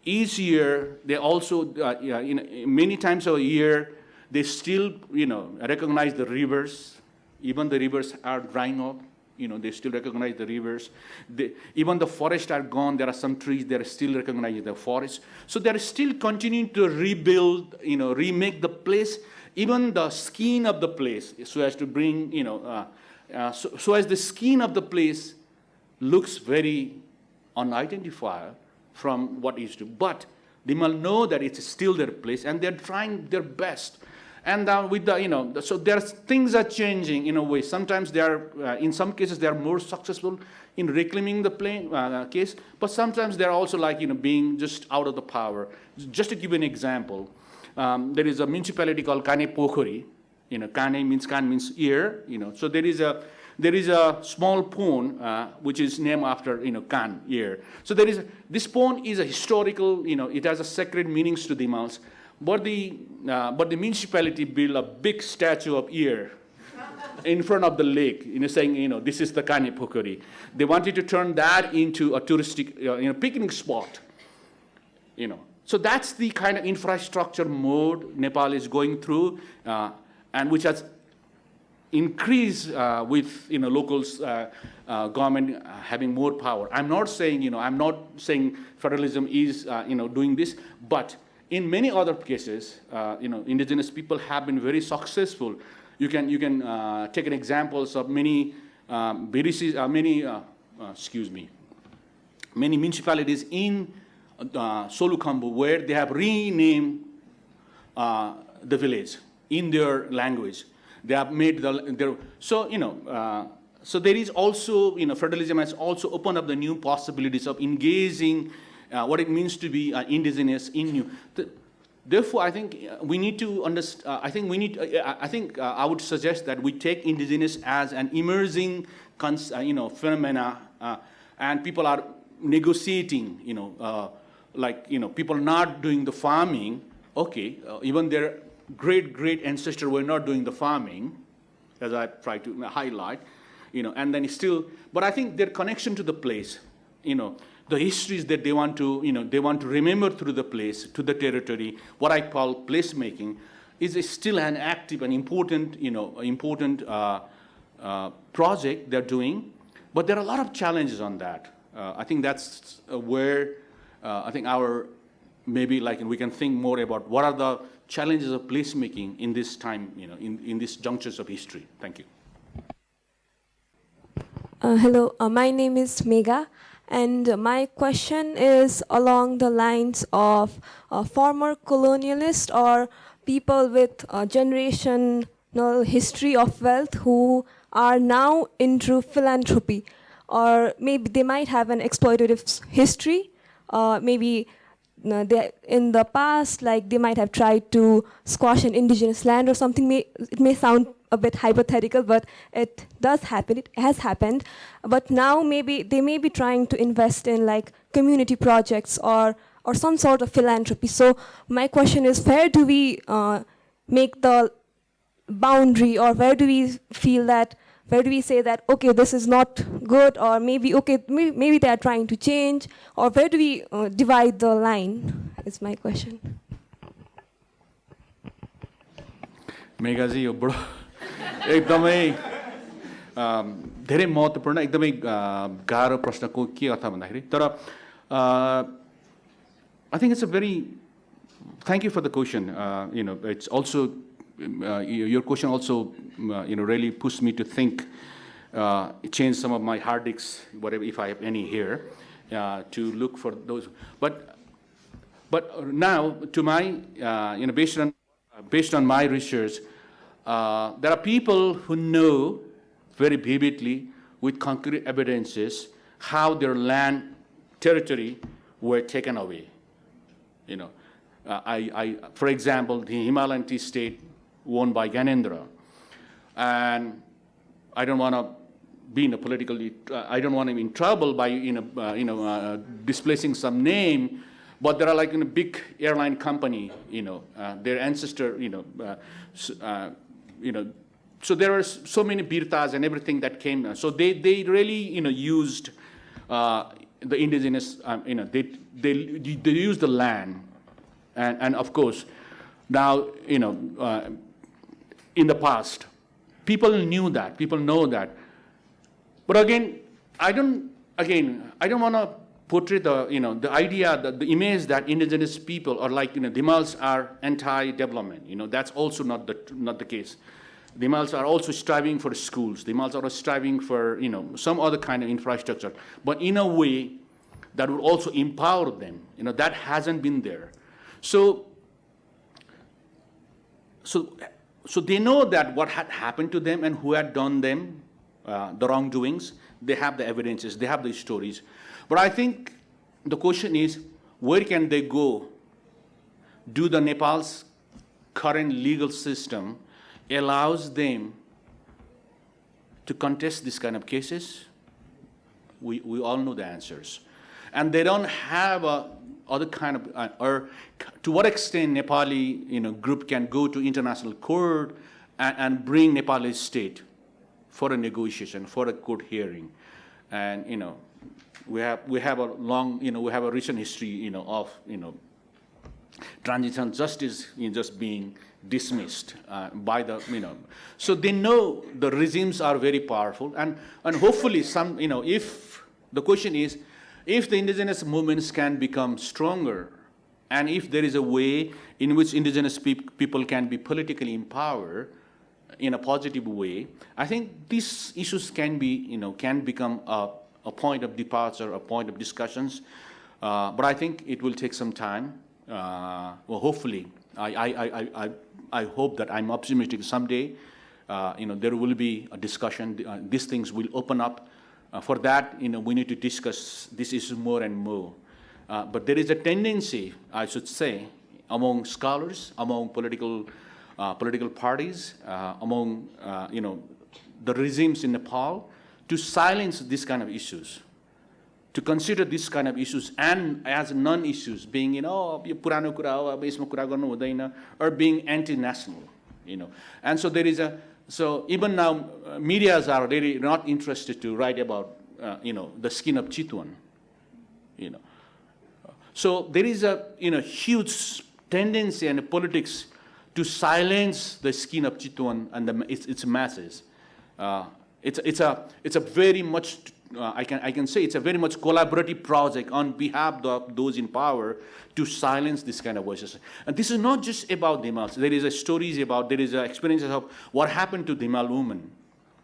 Each year, they also, uh, yeah, you know, many times a year, they still, you know, recognize the rivers. Even the rivers are drying up. You know, they still recognize the rivers. They, even the forests are gone. There are some trees. They're still recognizing the forest. So they're still continuing to rebuild, you know, remake the place, even the skin of the place, so as to bring, you know, uh, uh, so, so as the skin of the place looks very unidentifiable from what is to. But they must know that it's still their place, and they're trying their best. And uh, with the, you know, so there's things are changing in a way. Sometimes they are, uh, in some cases, they are more successful in reclaiming the plane, uh, case, but sometimes they're also like, you know, being just out of the power. Just to give an example, um, there is a municipality called Kane Pokhari. You know, Kane means Kan means ear. You know, so there is a there is a small pond uh, which is named after you know Kan ear. So there is this pond is a historical. You know, it has a sacred meanings to the mouse. But the uh, but the municipality built a big statue of ear in front of the lake, you know, saying, you know, this is the Kane Pokhari. They wanted to turn that into a touristic, uh, you know, picnic spot you know. So that's the kind of infrastructure mode Nepal is going through, uh, and which has increased uh, with you know locals uh, uh, government uh, having more power. I'm not saying you know I'm not saying federalism is uh, you know doing this, but in many other cases, you know, indigenous people have been very successful. You can you can take an examples of many um, VDCs, many excuse me, many municipalities in uh, Solukhumbu where they have renamed uh, the village in their language. They have made the, their, so, you know, uh, so there is also, you know, federalism has also opened up the new possibilities of engaging uh, what it means to be uh, indigenous in you. The, Therefore, I think uh, we need to understand, uh, I think we need, uh, I think uh, I would suggest that we take indigenous as an emerging, uh, you know, phenomena, uh, and people are negotiating, you know, uh, like, you know, people not doing the farming, okay, uh, even their great, great ancestor were not doing the farming, as I try to highlight, you know, and then still, but I think their connection to the place, you know, the histories that they want to, you know, they want to remember through the place, to the territory, what I call placemaking, is still an active and important, you know, important uh, uh, project they're doing. But there are a lot of challenges on that. Uh, I think that's uh, where uh, I think our maybe like we can think more about what are the challenges of placemaking in this time, you know, in, in these junctures of history. Thank you. Uh, hello, uh, my name is Megha, and my question is along the lines of uh, former colonialists or people with generational history of wealth who are now into philanthropy, or maybe they might have an exploitative history, uh, maybe no, they, in the past, like they might have tried to squash an indigenous land or something. May, it may sound a bit hypothetical, but it does happen. It has happened. But now maybe they may be trying to invest in like community projects or or some sort of philanthropy. So my question is, where do we uh, make the boundary, or where do we feel that? Where do we say that okay, this is not good, or maybe okay, maybe, maybe they are trying to change, or where do we uh, divide the line? Is my question. मेगाजी यो बडो एकदमै अम, धेरै महत्त्वपूर्ण एकदमै अ, गाह्रो प्रश्नको के अर्थ भन्दाखेरि तर I think it's a very thank you for the question. Uh, you know, it's also um, uh, your question also uh, you know really pushed me to think, uh, change some of my hard whatever if I have any here, uh, to look for those. But but now, to my, you know, based on, based on my research, there are people who know very vividly with concrete evidences how their land territory were taken away. You know, uh, I, I, for example, the Himalayan state owned by Gyanendra. and I don't want to be in a politically, uh, I don't want to be in trouble by, you know, uh, you know, uh, displacing some name, but there are like a big airline company, you know, uh, their ancestor, you know, uh, uh, you know, so there are so many birtas and everything that came. So they, they really, you know, used the indigenous, um, you know, they, they, they used the land, and, and of course, now, you know, in the past, people knew that, people know that, but again, I don't, again, I don't want to portray the, you know, the idea, that the image that indigenous people are like, you know, Dhimals are anti-development. You know, that's also not the, not the case. Dhimals are also striving for schools. Dhimals are striving for, you know, some other kind of infrastructure, but in a way that would also empower them. You know, that hasn't been there. So so, so they know that what had happened to them and who had done them, uh, the wrongdoings. They have the evidences, they have the stories. But I think the question is, where can they go? Do the Nepal's current legal system allows them to contest this kind of cases? We, we all know the answers. And they don't have a other kind of, uh, or to what extent Nepali, you know, group can go to international court and, and bring Nepali state for a negotiation, for a court hearing. And, you know, we have, we have a long, you know, we have a recent history, you know, of, you know, transitional justice you just being dismissed uh, by the, you know. So they know the regimes are very powerful and, and hopefully some, you know, if, the question is, if the indigenous movements can become stronger and if there is a way in which indigenous peop people can be politically empowered in a positive way, I think these issues can be, you know, can become a, a point of departure, a point of discussions. Uh, but I think it will take some time. Uh, well, hopefully, I, I, I, I, I hope that I'm optimistic someday, uh, you know, there will be a discussion, uh, these things will open up. Uh, for that, you know, we need to discuss this issue more and more. Uh, but there is a tendency, I should say, among scholars, among political, uh, political parties, uh, among, uh, you know, the regimes in Nepal to silence these kind of issues, to consider these kind of issues and as non-issues, being, you know, oh, purano oh, or being anti-national, you know. And so there is a so even now, uh, medias are really not interested to write about, uh, you know, the skin of Chitwan, you know. So there is a, you know, huge tendency in politics to silence the skin of Chitwan and the, its, its masses. Uh, it's, it's, a, it's a very much, uh, I, can, I can say it's a very much collaborative project on behalf of those in power to silence this kind of voices. And this is not just about Dhimals. There is a stories about, there is experiences of what happened to Dhimal women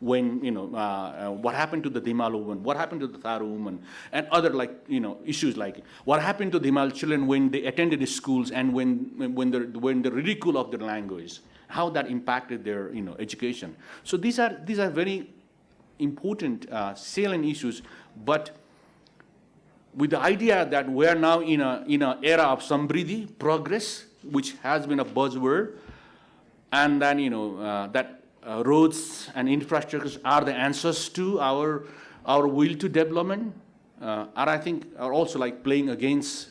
when, you know, uh, uh, what happened to the Dhimal woman, what happened to the Tharu woman, and other like, you know, issues like what happened to Dhimal children when they attended the schools and when, when, the, when the ridicule of their language, how that impacted their, you know, education. So these are, these are very important uh, salient issues, but with the idea that we are now in a in an era of sambridi progress, which has been a buzzword, and then you know uh, that uh, roads and infrastructures are the answers to our our will to development, uh, and I think are also like playing against.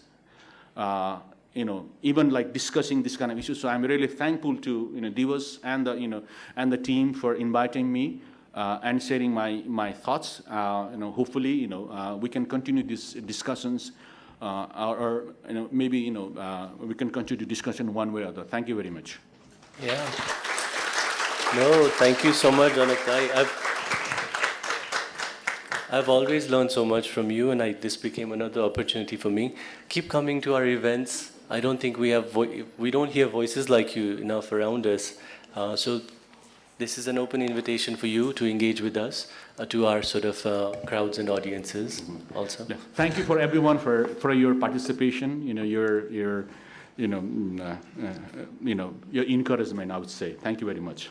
Uh, you know, even like discussing this kind of issues. So I'm really thankful to you know Divas and the you know and the team for inviting me and sharing my, my thoughts. Uh, you know, hopefully, you know, uh, we can continue these discussions, uh, or, or, you know, maybe, you know, uh, we can continue discussion one way or other. Thank you very much. Yeah. No, thank you so much, Janak. I, I've, I've always learned so much from you, and I, this became another opportunity for me. Keep coming to our events. I don't think we have we don't hear voices like you enough around us. Uh, so this is an open invitation for you to engage with us, uh, to our sort of uh, crowds and audiences also. Yeah. Thank you for everyone for, for your participation, you know, your, your, you know, mm, uh, uh, you know, your encouragement, I would say. Thank you very much.